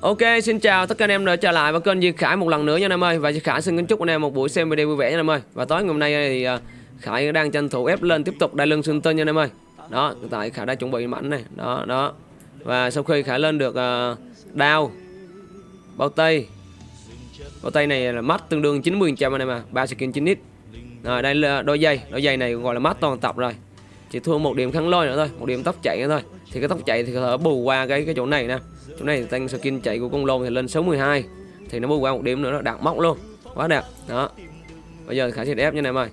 Ok, xin chào tất cả anh em đã trở lại với kênh Duy Khải một lần nữa nha anh em ơi. Và Duy Khải xin kính chúc anh em một buổi xem video vui vẻ nha anh em ơi. Và tối ngày hôm nay thì à, Khải đang tranh thủ ép lên tiếp tục đai lưng xương tên nha anh em ơi. Đó, hiện tại Khải đã chuẩn bị mảnh này, đó, đó. Và sau khi Khải lên được à, đao Bao tay Bao tay này là mắt tương đương 90% anh em à, 3 skin 9 ít Rồi đây là đôi giày, đôi giày này gọi là mắt toàn tập rồi. Chỉ thua một điểm khăn lôi nữa thôi, một điểm tóc chạy nữa thôi. Thì cái tóc chạy thì có thể bù qua cái cái chỗ này nè chỗ này tăng skin chạy của con lôn thì lên 62 thì nó bù qua một điểm nữa, nó đạt móc luôn. Quá đẹp. Đó. Bây giờ khả sẽ ép như này ơi.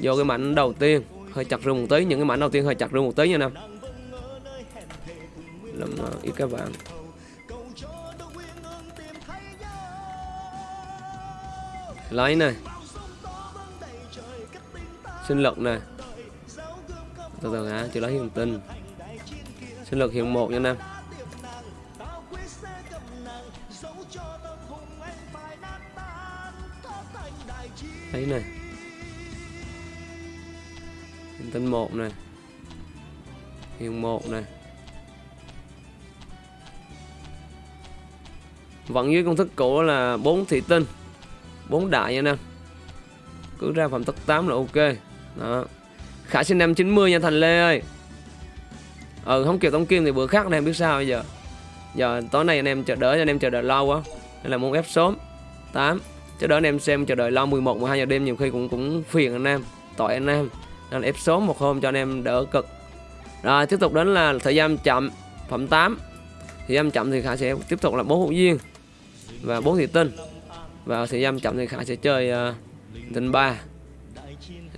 Vô cái mảnh đầu tiên, hơi chặt rừng một tí. Những cái mảnh đầu tiên hơi chặt rừng một tí nha nam làm ờ, ít các bạn lấy này. Sinh lực này. Từ từ hả? Chưa lấy hiện tinh. Sinh lực hiện một nha nam thấy này. Hiện tinh một này. Hiện một này. Vẫn dưới công thức cũ là 4 thị tinh 4 đại nha nè. Cứ ra phẩm tất 8 là ok. Đó. Khả sinh năm 90 nha thành lê ơi. Ừ không kịp tống kim thì bữa khác anh em biết sao bây giờ. Giờ tối nay anh em chờ đợi, anh em chờ đợi lâu quá. Nên là muốn ép sớm. 8 cho đó anh em xem chờ đợi lo 11 12 giờ đêm nhiều khi cũng cũng phiền anh em tội anh em. Nên ép sớm một hôm cho anh em đỡ cực. Rồi tiếp tục đến là thời gian chậm phẩm 8 thời gian chậm thì khả sẽ tiếp tục là bốn hữu duyên và bốn thị tinh. Và thời gian chậm thì khả sẽ chơi ờ, uh, tinh ba.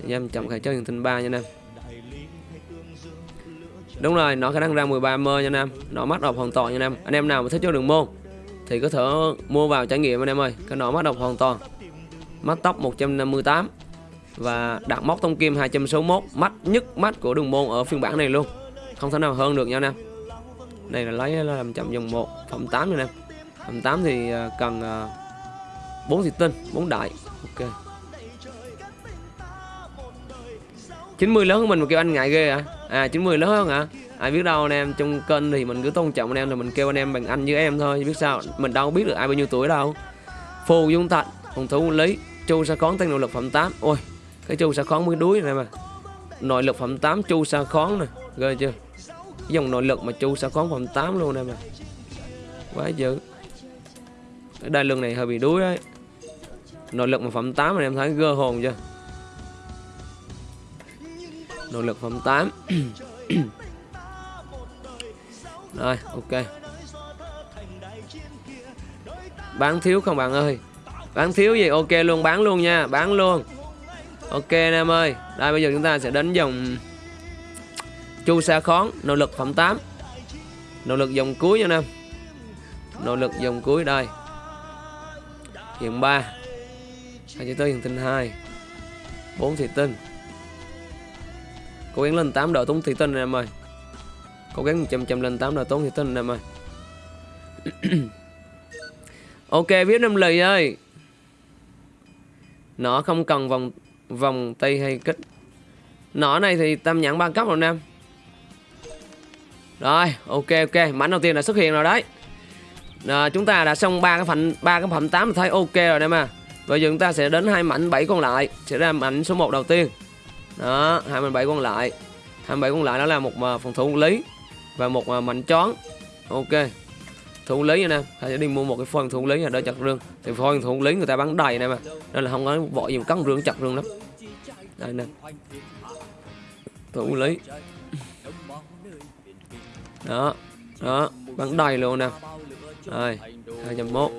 Thời gian chậm khả chơi tinh ba nha anh em. Đúng rồi nó khả năng ra 13 mơ nha anh em. Nó mắt đọc hoàn toàn nha anh em. Anh em nào mà thích chơi đường môn thì có thể mua vào trải nghiệm anh em ơi. Cái nọ mắt độc hoàn toàn. Mắt tóc 158 và đặt móc tông kim 261 mắt nhất mắt của đường môn ở phiên bản này luôn. Không thể nào hơn được nha anh em. Này là lấy là làm chậm dòng 1 phẩm 8 nha anh em phẩm 8 thì à, cần à, 4 thịt tinh 4 đại. Ok. 90 lớn hơn mình mà kêu anh ngại ghê à à 90 lớn hơn hả? à? Ai biết đâu anh em trong kênh thì mình cứ tôn trọng anh em là mình kêu anh em bằng anh với em thôi, biết sao? Mình đâu biết được ai bao nhiêu tuổi đâu. Phù dung thạch phòng thủ lý, chu sa khón tăng nội lực phẩm 8 ôi, cái chu sa khón mới đuối này mà. Nội lực phẩm 8 chu sa khón nè, ghê chưa? Dòng nội lực mà chu sa khón phẩm 8 luôn này mà. Quá dữ. Cái đai lưng này hơi bị đuối đấy nội lực mà phẩm 8 mà em thấy gơ hồn chưa? Nội lực phẩm 8 Rồi, ok. Bán thiếu không bạn ơi? Bán thiếu gì? Ok luôn, bán luôn nha, Bán luôn. Ok anh em ơi. Đây, bây giờ chúng ta sẽ đến dòng Chu sa khón nỗ lực phẩm 8 nỗ lực dòng cuối nha anh em. Nỗ lực dòng cuối, đây. Hiện 3 Hai chữ tới hiện tinh 2 4 thị tinh. Cố gắng lên 8 độ túng thị tinh anh em ơi cố gắng chăm chăm lên tám là tốn thì tin em ơi. Ok viết năm lời ơi. Nó không cần vòng vòng tay hay kích. Nỏ này thì tam nhãn ba cấp rồi nam. Rồi ok ok. Mảnh đầu tiên đã xuất hiện rồi đấy. À, chúng ta đã xong ba cái phẩm ba cái phẩm tám thấy ok rồi em mà bây giờ chúng ta sẽ đến hai mảnh bảy còn lại. Sẽ ra mảnh số 1 đầu tiên. Đó hai mảnh bảy còn lại. Hai bảy còn lại đó là một à, phòng thủ lý và một à, mảnh chón ok. Thủ lý nha em ta sẽ đi mua một cái phôi thủ lý là đỡ chặt rương. Thì phôi thủ lý người ta bán đầy này mà. Nên là không có vội gì cắn rương, chặt rương lắm. Đây nè. Thủ lý. Đó. Đó. Bán đầy luôn nè. Rồi. hai trăm mốt.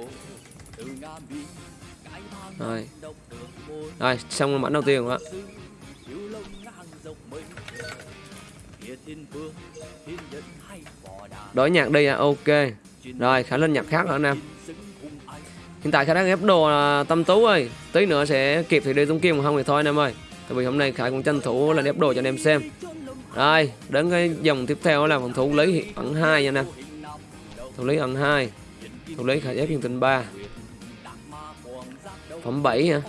Rồi. Rồi, xong mảnh đầu tiên rồi đổi nhạc đi à ok. Rồi khả lên nhạc khác hả anh em hiện tại khả đang ép đồ là tâm tú ơi. Tí nữa sẽ kịp thì đi tung kim không thì thôi anh em ơi. Tại vì hôm nay khải cũng tranh thủ là ép đồ cho anh em xem. Rồi đến cái dòng tiếp theo là phòng thủ lý ẩn hai nha anh em thủ lý ẩn hai. Thủ lý khải ép hiện tinh ba. Phẩm 7 hả?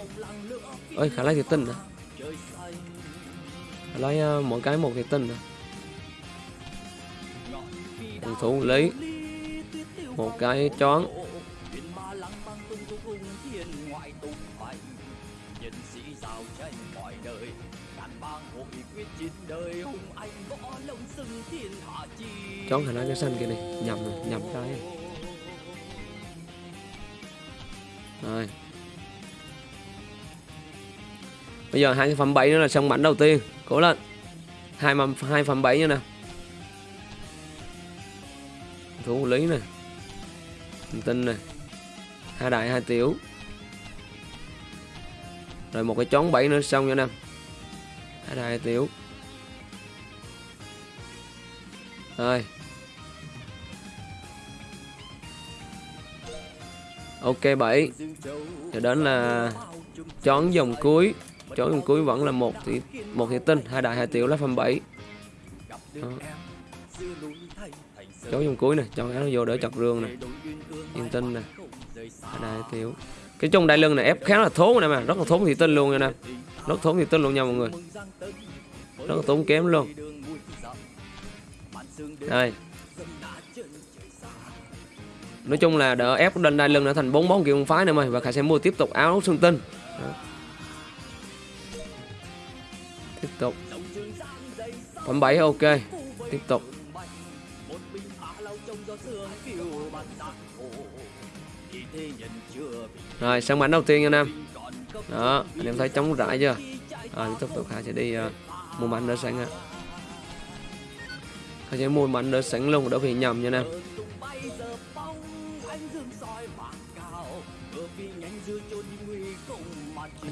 Ơi khả lấy thiệt tinh hả? Lấy uh, mỗi cái một thiệt tinh hả phòng thủ lý. Một cái chón. Chón thành cái xanh kia này, nhầm rồi, nhầm cái. Rồi. Bây giờ hai cái phẩm bảy nữa là xong mảnh đầu tiên. Cố lên. Hai phẩm hai phẩm bảy nữa nè thủ lý này tinh này hai đại, hai tiểu. Rồi một cái chón bảy nữa, xong nha nam. Hai đại, hai tiểu. Rồi. Ok 7 rồi đến là chón dòng cuối. Chón dòng cuối vẫn là một thì một thì tinh. Hai đại, hai tiểu lá phẩm 7 Đó chấu trong cuối này cho nó vô đỡ chặt rương này. Yên tinh này. Hai đại tiểu. Cái trong đại lưng này, ép khá là thốn nè mà. Rất là thốn thị tinh luôn nha nè. Rất thốn thị tinh luôn nha mọi người. Rất là tốn kém luôn. Đây. Nói chung là đỡ ép lên đai lưng đã thành bốn món kiểu môn phái nữa mày và khải sẽ mua tiếp tục áo xương tinh. Đó. tiếp tục. Phẩm 7 ok. Tiếp tục rồi sang mảnh đầu tiên nha nam. đó anh em thấy trống rãi chưa? rồi tiếp tục khải sẽ đi uh, mua mảnh đỡ sẵn á. khải sẽ mua mảnh đỡ sẵn luôn đỡ bị nhầm nha nam.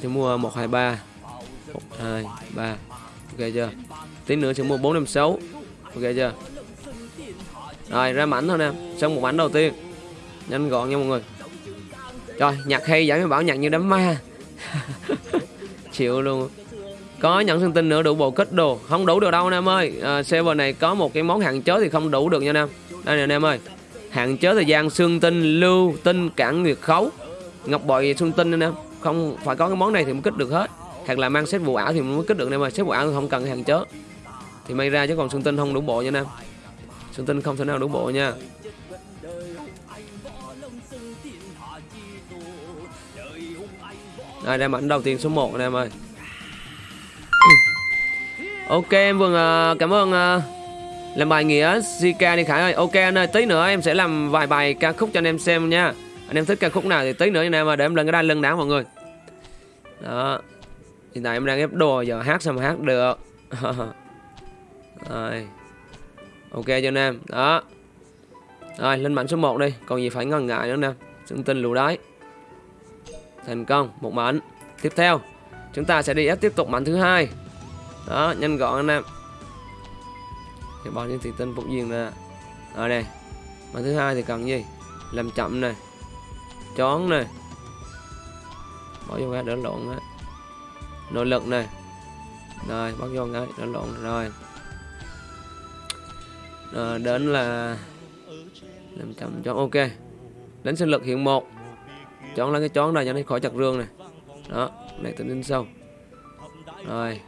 Sẽ mua 123 1 2 3 ok chưa? tí nữa sẽ mua 456 ok chưa rồi ra mảnh thôi nè. Xong một mảnh đầu tiên. Nhanh gọn nha mọi người. Rồi nhạc hay giải mới bảo nhạc như đám ma. Chịu luôn. Có nhận thông tin nữa đủ bộ kết đồ. Không đủ được đâu anh em ơi. À, server này có một cái món hạn chế thì không đủ được nha anh em. Đây nè anh em ơi. Hạn chế thời gian xương tinh lưu tinh cản nguyệt khấu. Ngọc bội xương tinh anh em. Không phải có cái món này thì mới kích được hết. Hoặc là mang xét vụ ảo thì mới kích được nên mà xét vụ ảo thì không cần hạn chế. Thì may ra chứ còn xương tinh không đủ bộ nha nam xuân tinh không thể nào đủ bộ nha. Đây đem ảnh đầu tiên số 1 anh em ơi. Ok em vâng cảm ơn uh, làm bài nghĩa Zika đi Khải ơi. Ok anh ơi tí nữa em sẽ làm vài bài ca khúc cho anh em xem nha. Anh em thích ca khúc nào thì tí nữa anh em mà để em lên cái đai lưng đá mọi người. Đó. Hiện tại em đang ép đồ giờ hát sao mà hát được. Rồi ok cho anh em. Đó. Rồi, lên mảnh số 1 đi. Còn gì phải ngần ngại nữa nè. Xương tinh lù đáy thành công, một mảnh. Tiếp theo, chúng ta sẽ đi ép tiếp tục mảnh thứ hai. Đó, nhanh gọn anh em. Thì bao nhiêu thị tinh phục duyên ra rồi này. mảnh thứ hai thì cần gì? Làm chậm này chón này bỏ vô cái đỡ lộn á. Nội lực này rồi, bắt vô cái đỡ lộn rồi rồi đến là làm chậm chón ok. Đến sinh lực hiện một. Chọn lấy cái chón này cho nó khỏi chặt rương này đó, này tính đến sâu. Rồi.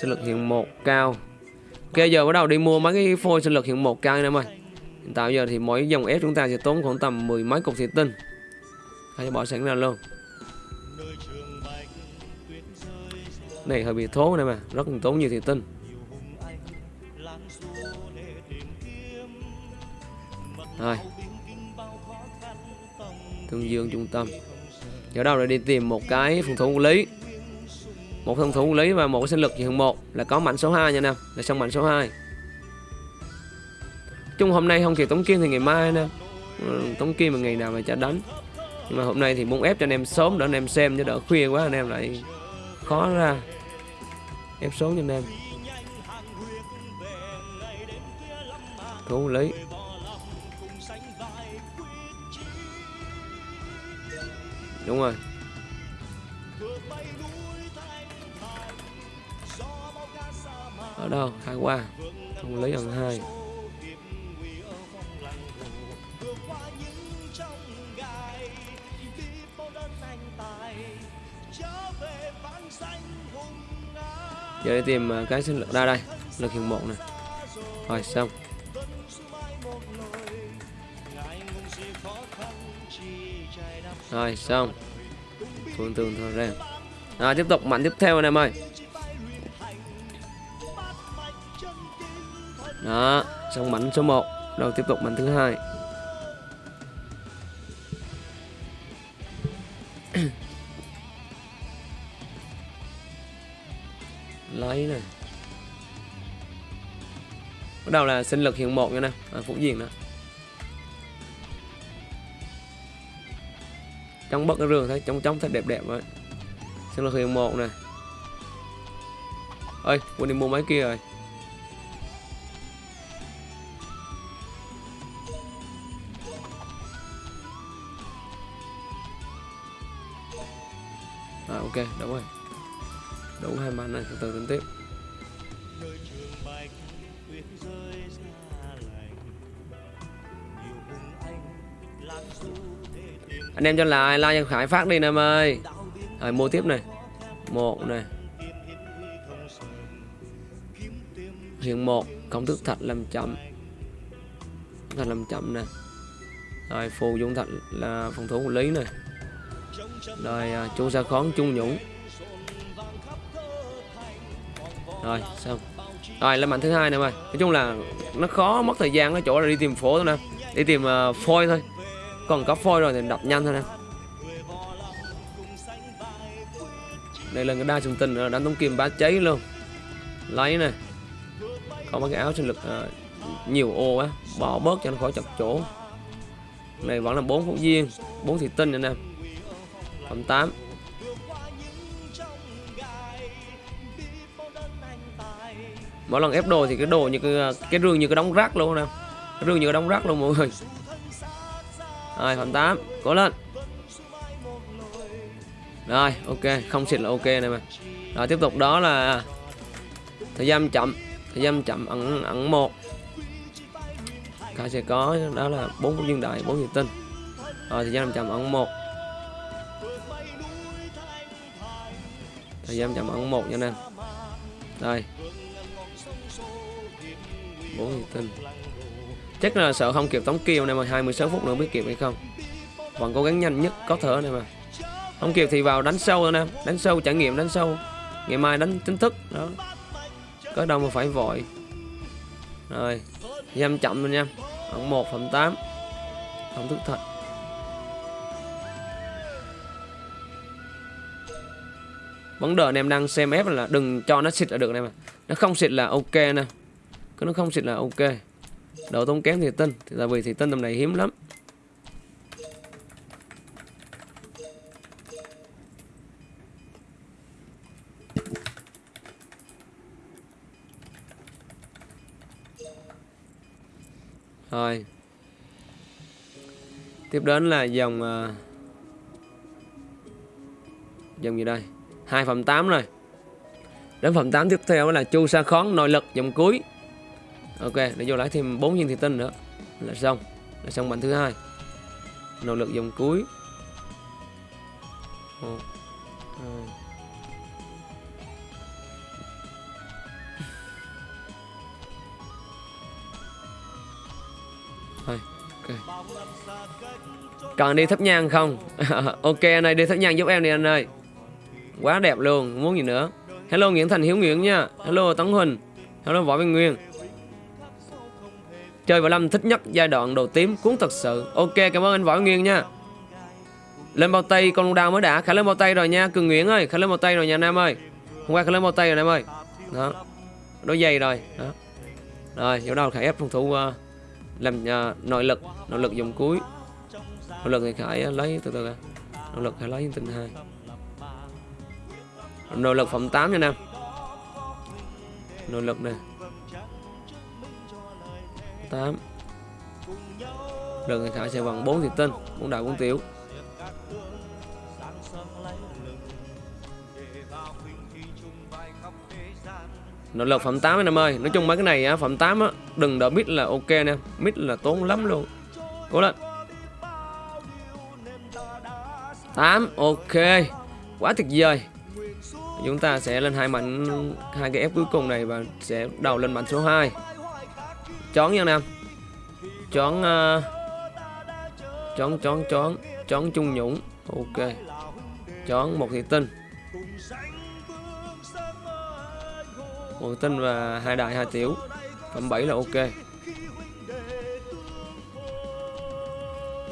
Sinh lực hiện một, cao. Ok, giờ bắt đầu đi mua mấy cái phôi sinh lực hiện một cao anh em ơi. Hiện tại giờ thì mỗi dòng ép chúng ta sẽ tốn khoảng tầm mười mấy cục thủy tinh. Hãy bỏ sẵn ra luôn. Này, hơi bị thố này mà rất tốn nhiều thủy tinh. Rồi tương dương trung tâm. Giờ đầu là đi tìm một cái phòng thủ lý. Một phòng thủ lý và một cái sinh lực hiện một là có mạnh số 2 nha nè là xong mạnh số 2 chung hôm nay không kịp tống kim thì ngày mai nè. Ừ, tống kim là ngày nào mà cho đánh. Nhưng mà hôm nay thì muốn ép cho anh em sớm để anh em xem chứ đỡ khuya quá anh em lại khó ra. Ép số cho anh em. Thủ lý. Đúng rồi. Ở đâu? Hai qua. Không lấy lần hai. Giờ đi tìm à, cái sinh lực ra đây. Lực hiện một này rồi, xong. Rồi xong. Thường thường thôi ra. Rồi tiếp tục mạnh tiếp theo anh em ơi. Đó xong mạnh số 1 rồi tiếp tục mạnh thứ hai. Lấy này bắt đầu là sinh lực hiện một nha nè. À, phúc diền đó trong bất cái rường thấy trong trong thật đẹp đẹp vậy xem là hiện một này ơi quên đi mua máy kia rồi. À, ok đúng rồi. Đúng hai màn này từ từ tính tiếp anh em cho like like cho khải phát đi anh em ơi. Rồi mua tiếp này. Một này. Hiện một công thức thạch làm chậm. Thạch làm chậm nè. Rồi phù dung thạch là phòng thủ của lý này rồi à, chu sa khón trung nhũng. Rồi xong. Rồi lên mạnh thứ hai nè mày. Nói chung là nó khó mất thời gian ở chỗ là đi tìm phố thôi nè. Đi tìm uh, phôi thôi còn có phôi rồi thì đập nhanh thôi nè. Đây là cái đa trùng tình đánh tống kim bá cháy luôn. Lấy này có mấy cái áo sinh lực à, nhiều ô á bỏ bớt cho nó khỏi chặt chỗ. Này vẫn là bốn phút viên bốn thị tinh anh em phẩm 8 mỗi lần ép đồ thì cái đồ như cái à, cái rương như cái đóng rác luôn nè. Cái rương như cái đóng rác luôn mọi người rồi, phần 8 cố lên. Rồi, ok, không xịt là ok này mà rồi, tiếp tục, đó là thời gian chậm, thời gian chậm, ẩn ẩn một. Cả sẽ có, đó là bốn viên đại bốn nhiệt tinh. Rồi, thời gian chậm, ẩn một. Thời gian chậm, ẩn một nha anh em. Đây. Bốn nhiệt tinh chắc là sợ không kịp tống kiều này mà 26 phút nữa biết kịp hay không? Vẫn cố gắng nhanh nhất có thể này mà. Không kịp thì vào đánh sâu thôi nè. Đánh sâu trải nghiệm, đánh sâu. Ngày mai đánh chính thức, đó. Có đâu mà phải vội. Rồi, giam chậm rồi nha. Khoảng một phần tám. Không thức thật vấn đề anh em đang xem ép là đừng cho nó xịt là được này mà. Nó không xịt là ok nè. Cứ nó không xịt là ok độ tốn kém thì tinh thì tại vì thì tinh tầm này hiếm lắm. Rồi. Tiếp đến là dòng uh, Dòng gì đây? 2 phẩm 8 rồi. Đến phẩm 8 tiếp theo là chu sa khón nội lực dòng cuối. Ok để vô lấy thêm 4 viên thủy tinh nữa. Là xong Là xong bản thứ hai. Nỗ lực dòng cuối. Một hai. Thôi, ok. Còn đi thấp nhang không? ok anh ơi, đi thấp nhang giúp em đi anh ơi. Quá đẹp luôn, muốn gì nữa. Hello Nguyễn Thành Hiếu Nguyễn nha. Hello Tấn Huỳnh. Hello Võ Văn Nguyên. Chơi võ Lâm thích nhất giai đoạn đầu tím cuốn thật sự. Ok cảm ơn anh Võ Nguyên nha. Lên bao tay con đào mới đã. Khả lên bao tay rồi nha Cường Nguyễn ơi. Khả lên bao tay rồi nha Nam ơi. Hôm qua khả lên bao tay rồi Nam ơi. Đó. Đôi giày rồi. Đó. Rồi chỗ đâu Khả ép phòng thủ uh, làm uh, nội lực. Nội lực dùng cuối. Nội lực thì khải uh, lấy từ từ nội lực khải lấy tình hai. Nội lực phẩm 8 nha nam. Nội lực nè. 8 Rừng thì khải sẽ bằng 4 thiệt tinh 4 đại 4 tiểu. Nội lực phẩm 8 anh em ơi. Nói chung mấy cái này á, phẩm 8 á đừng đợi mít là ok nè mít là tốn lắm luôn. Cố lên. 8 ok. Quá tuyệt vời. Chúng ta sẽ lên hai mạnh hai cái ép cuối cùng này và sẽ đầu lên mạnh số 2 chón nha nam chón uh, chón chón chón chón trung nhũng. Ok. Chón một thị tinh. Một thị tinh và hai đại hai tiểu. Phẩm 7 là ok.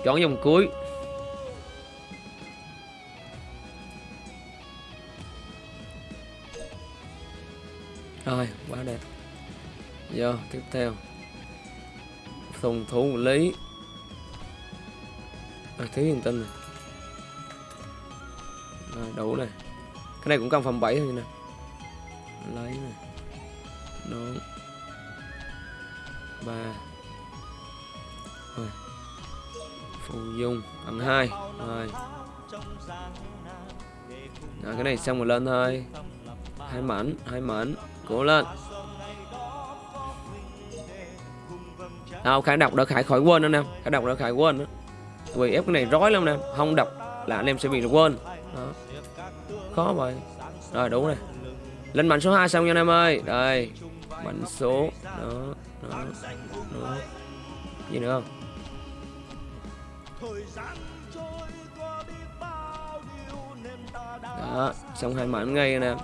Chọn dòng cuối. Rồi quá đẹp. Giờ tiếp theo thùng thủ lý. À, thiếu yên tinh này. Rồi, đủ này. Cái này cũng cần phòng 7 thôi nè lấy này. Nón ba. Rồi. Phù dung bằng hai. Rồi. Rồi cái này xong rồi lên thôi. Hai mảnh hai mảnh. Cố lên. Không khải đọc đỡ khải khỏi quên anh em khải đọc đỡ khải quên đó vì ép cái này rối lắm nè. Không đọc là anh em sẽ bị quên. Đó. Khó vậy. Rồi đúng này lên mảnh số 2 xong nha anh em ơi. Đây. Mảnh số. Đó đó đó. Gì nữa không? Đó, xong hai mảnh ngay anh em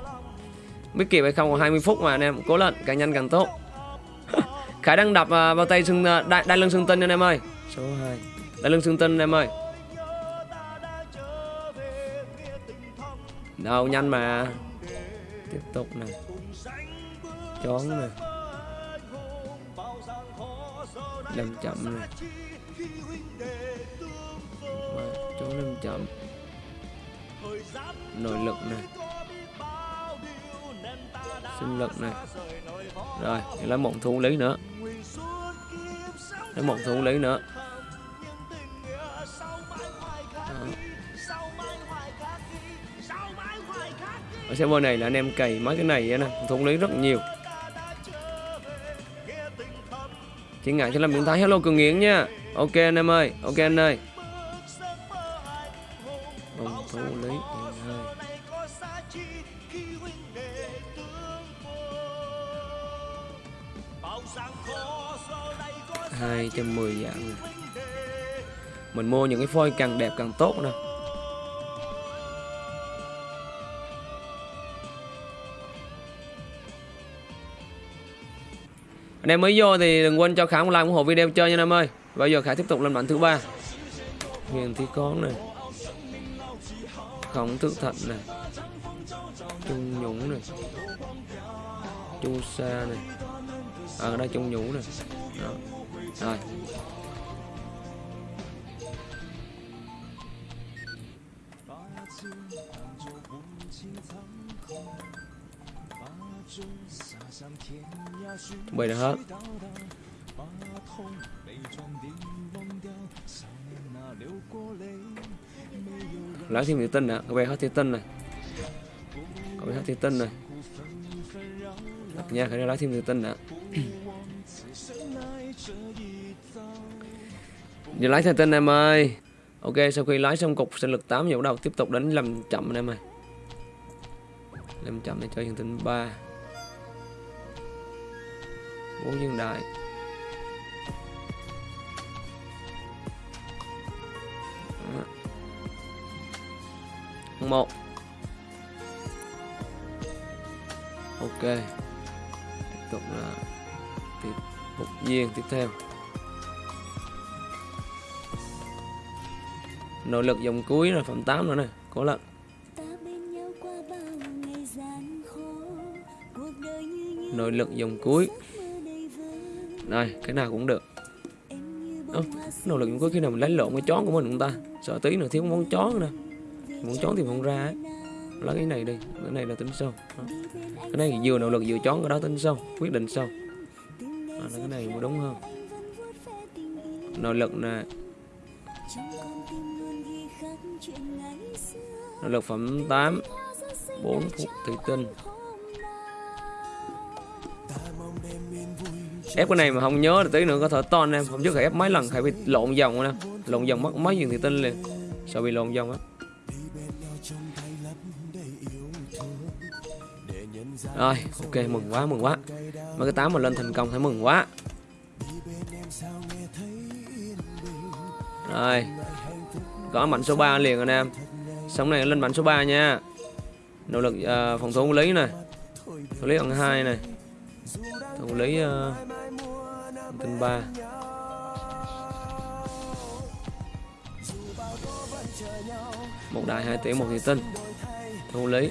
biết kịp hay không, còn 20 phút mà anh em. Cố lên, càng nhanh càng tốt. Khải đang đập uh, vào tay xương đai, đai lưng xương tinh anh em ơi. Số 2 đai lưng xương tinh anh em ơi. Đâu nhanh mà. Tiếp tục này. Chón này. Làm chậm này. Chón làm chậm. Nội lực này. Sinh lực này rồi, lấy một thủ lý nữa. Lấy một thủ lý nữa. Ở server này là anh em cày mấy cái này nè, thủ lý rất nhiều. Chị ngại cho làm miễn thái. Hello, cường nghiến nha. Ok anh em ơi, ok anh ơi. Ông thủ lý 210 dạng. Mình mua những cái phôi càng đẹp càng tốt nè. Anh em mới vô thì đừng quên cho Khả một like ủng hộ video chơi nha anh em ơi. Bây giờ Khả tiếp tục lên bản thứ ba. Nghiền thi con này. Khổng thức thận này. Trung nhũng này. Chu sa này. Ờ, ở à, đây trung nhũ này đó. Rồi. Chuẩn bị được hết. Lấy thêm thủy tinh nè các bé hết thủy tinh này các bé hết thủy tinh này nha khởi lấy thêm thủy tinh nè giờ lái thêm tinh em ơi. Ok, sau khi lái xong cục sinh lực 8 giờ bắt đầu tiếp tục đánh làm chậm anh em ơi. Làm chậm để cho hiện tinh 3 4 dương đại. Một. Ok. Tiếp tục là một viên tiếp theo. Nội lực dòng cuối là phẩm 8 nữa này cố lận. Nội lực dòng cuối. Đây cái nào cũng được. Ơ, nội lực dòng cuối khi nào mình lấy lộn cái chón của mình chúng ta. Sợ tí nữa thiếu món chón nè. Món chón thì không ra ấy. lấy cái này đi cái này là tính sâu cái này vừa nội lực vừa chón cái đó tính sâu quyết định sâu à, cái này mới đúng hơn. Nội lực nè. Nội lực phẩm 8 4 phút thủy tinh ép cái này mà không nhớ thì tí nữa có thể ton em không chứ phải ép mấy lần phải bị lộn dòng nè. Lộn dòng mất mấy viên thủy tinh liền. Sợ bị lộn dòng á. Rồi ok mừng quá mừng quá mà cái tám mà lên thành công thấy mừng quá. Rồi Có mạnh số 3 liền anh em. Sống này lên mạnh số 3 nha. Nỗ lực uh, phòng thủ lý này. Thủ lý bằng 2 này. Thủ lý uh, Tinh 3 Một đại hai tỷ một thị tinh Thủ lý.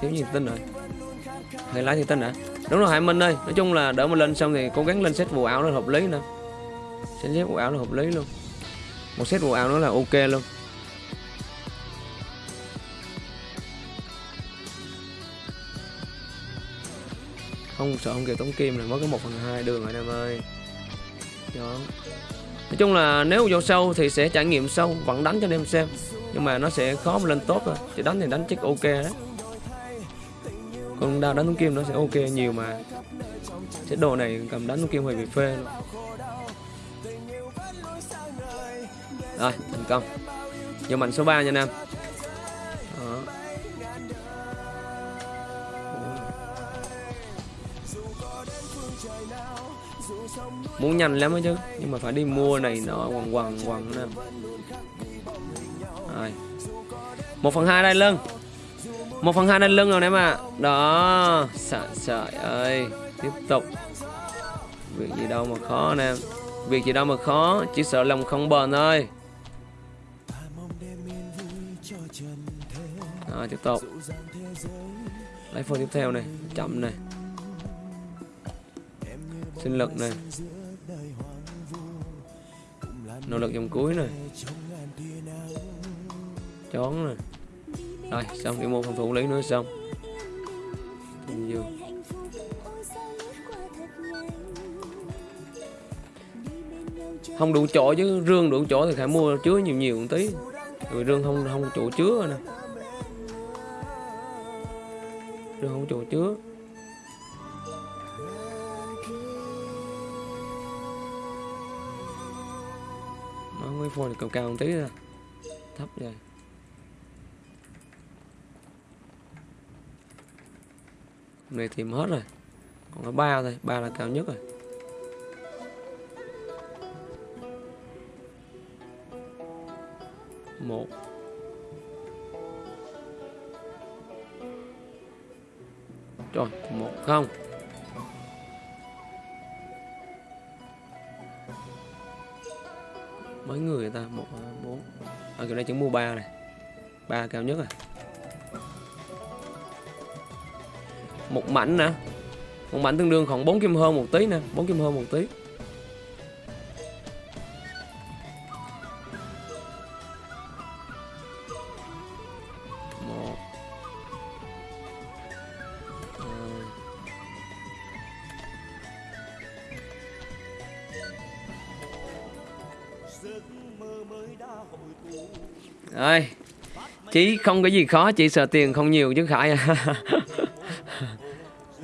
thiếu nhiệt tinh rồi. Hay lái nhiệt tinh hả? Đúng rồi, hải minh ơi. Nói chung là đỡ mà lên xong thì cố gắng lên set vụ áo nó hợp lý nè. Set set vụ áo nó hợp lý luôn. Một set vụ áo nó là ok luôn. Không sợ không kịp tống kim là mới có một phần hai đường rồi em ơi. Đó. Nói chung là nếu vô sâu thì sẽ trải nghiệm sâu, vẫn đánh cho anh em xem. Nhưng mà nó sẽ khó mà lên tốt thôi. Chỉ đánh thì đánh chắc ok đấy còn đao đánh tống kim nó sẽ ok nhiều mà. Chế độ này cầm đánh tống kim hơi bị phê luôn. Rồi, thành công. Giờ mạnh số 3 nha nam. Muốn nhanh lắm chứ, nhưng mà phải đi mua này nó quằn quằn quằn nè rồi. Một phần hai đây lưng một phần hai lên lưng rồi em ạ. À. đó sợ trời ơi. Tiếp tục. Việc gì đâu mà khó anh em việc gì đâu mà khó chỉ sợ lòng không bền thôi. Đó, tiếp tục. Lấy phần tiếp theo này chậm này. Sinh lực này. Nỗ lực dòng cuối này. Chón này rồi xong đi mua phòng thủ lý nữa xong. Dương không đủ chỗ chứ, rương đủ chỗ thì phải mua chứa nhiều nhiều một tí. Rồi rương không không chỗ chứa nè. Rương không chỗ chứa. Nó mấy phone này cao cao một tí ra thấp rồi này tìm hết rồi. Còn có ba thôi, ba là cao nhất rồi. Một. Rồi một không. Mấy người ta? Một à, bốn. À, Ở chỗ này chứng mua ba này. Ba cao nhất rồi. Một mảnh nè. Một mảnh tương đương khoảng 4 kim hơn một tí nè. 4 kim hơn một tí. Một. Rồi chỉ không có gì khó, chỉ sợ tiền không nhiều chứ khải à.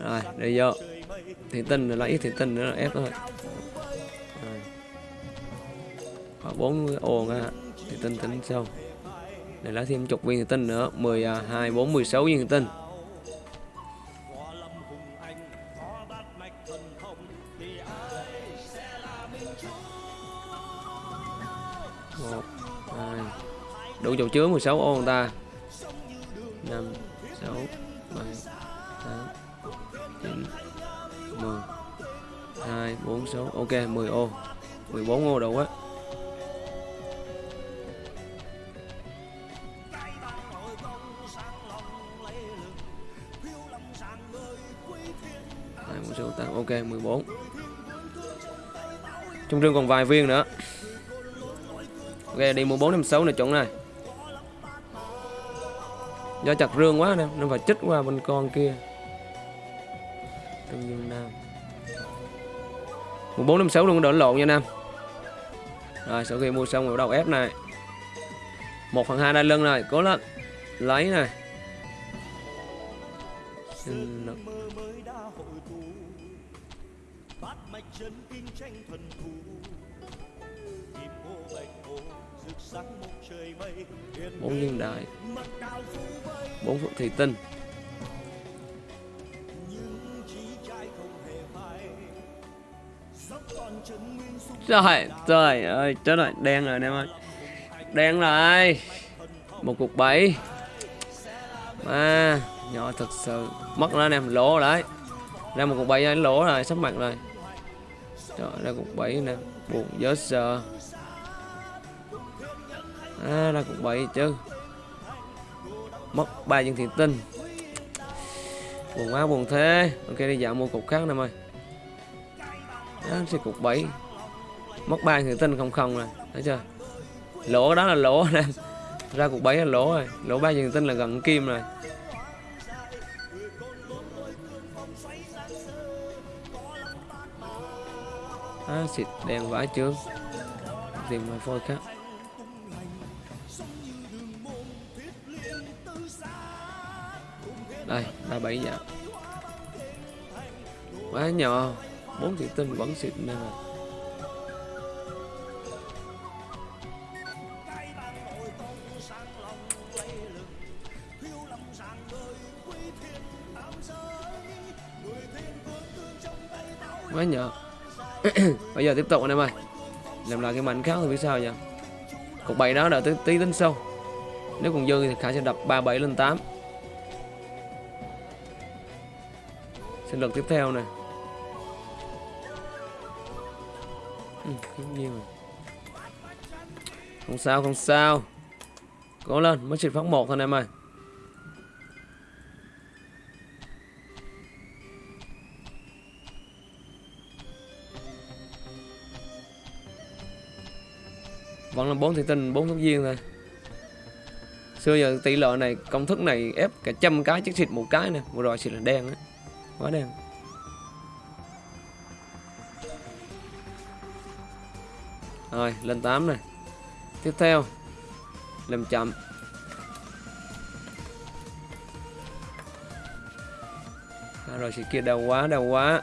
rồi đây vô. Thì tinh là ít thì tinh nữa là ép thôi. Rồi. bốn ô á thì tinh tính sau để lấy thêm chục viên thì tinh nữa. 12 4 16 viên thì tinh. Một, hai. Đủ chỗ chứa 16 ô người ta. Năm, sáu, bảy. 2 4 6 ok 10 ô. 14 ô đủ á. Ok 14 trong trương còn vài viên nữa. Ok, đi mua 4 6 này chuẩn này. Do chặt rương quá nè nó phải chích qua bên con kia. Tương Dương Nam. 1456 luôn, đỡ lộn nha Nam. Rồi, sau khi mua xong rồi bắt đầu ép này. Một phần hai đai lưng này, cố lên. Lấy này. Bốn viên đại bốn phượng thủy tinh rồi trời ơi, chết rồi, đen rồi anh em ơi. Đen rồi Một cục bảy À, nhỏ thật sự. Mất rồi anh em, lỗ đấy. Ra một cục bảy anh lỗ rồi, sắp mặt rồi. Trời, ra cục bảy nè Buồn dớ sợ. À, ra cục bảy chứ. Mất ba viên thiện tinh. Buồn quá buồn thế. Ok đi dạo mua cục khác nè em ơi. Đó, sẽ cục bảy Mất ba thiện tinh không không rồi Thấy chưa? Lỗ đó là lỗ nè. Ra cục bảy là lỗ rồi. Lỗ ba thiện tinh là gần kim rồi. À, xịt đèn vãi trước. Tìm mà phôi khác. Đây ba bảy dạ. Quá nhỏ. Bốn thị tinh vẫn xịt nè. Quá nhỏ bây giờ tiếp tục anh em ơi. Làm lại cái mảnh khác thì biết sao nhỉ cục bảy đó đợi tí, tí tính sau. Nếu còn dư thì khả sẽ đập ba bảy lên tám. Sinh lực tiếp theo này ừ, nhiều rồi. không sao không sao. Cố lên mới xịt phát một thôi anh em ơi. Là bốn thủy tinh bốn thuốc viên thôi. Xưa giờ tỷ lệ này công thức này ép cả trăm cái chiếc xịt một cái nè. Vừa rồi xịt là đen á quá đen. Rồi lên 8 này tiếp theo làm chậm. À, rồi xịt kia đau quá đau quá.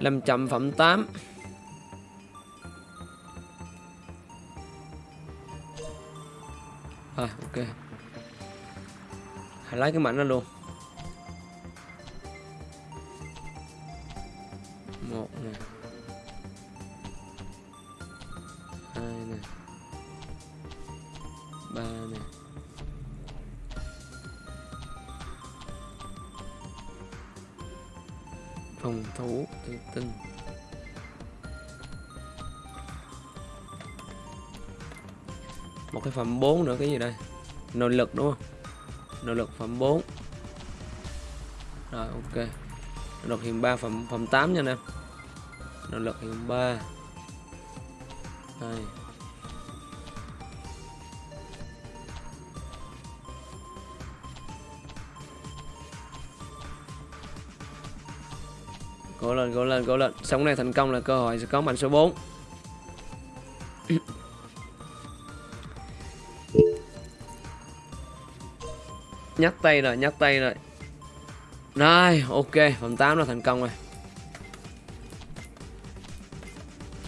Làm chậm phẩm 8 à ok. Hãy lấy cái mảnh ra luôn. Phẩm 4 nữa, cái gì đây? Nội lực đúng không? Nội lực phẩm 4 rồi, ok. Nội lực hiện 3 phẩm phẩm 8 nha anh em. Nội lực hiện 3 đây. Cố lên cố lên cố lên. Sống này thành công là cơ hội sẽ có mảnh số 4 nhắc tay rồi nhắc tay rồi. Rồi ok phần 8 là thành công rồi.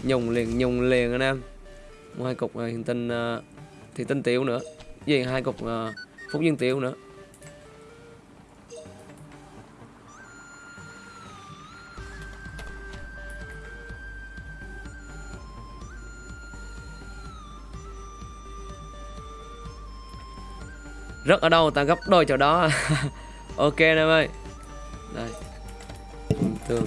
Nhùng liền nhùng liền anh em. Một hai cục ờ, uh, hiện tinh ờ, uh, thì tinh tiểu nữa. Gì hai cục uh, phúc dương tiểu nữa. Rất ở đâu ta gấp đôi chỗ đó. Ok em ơi. Đây. Tường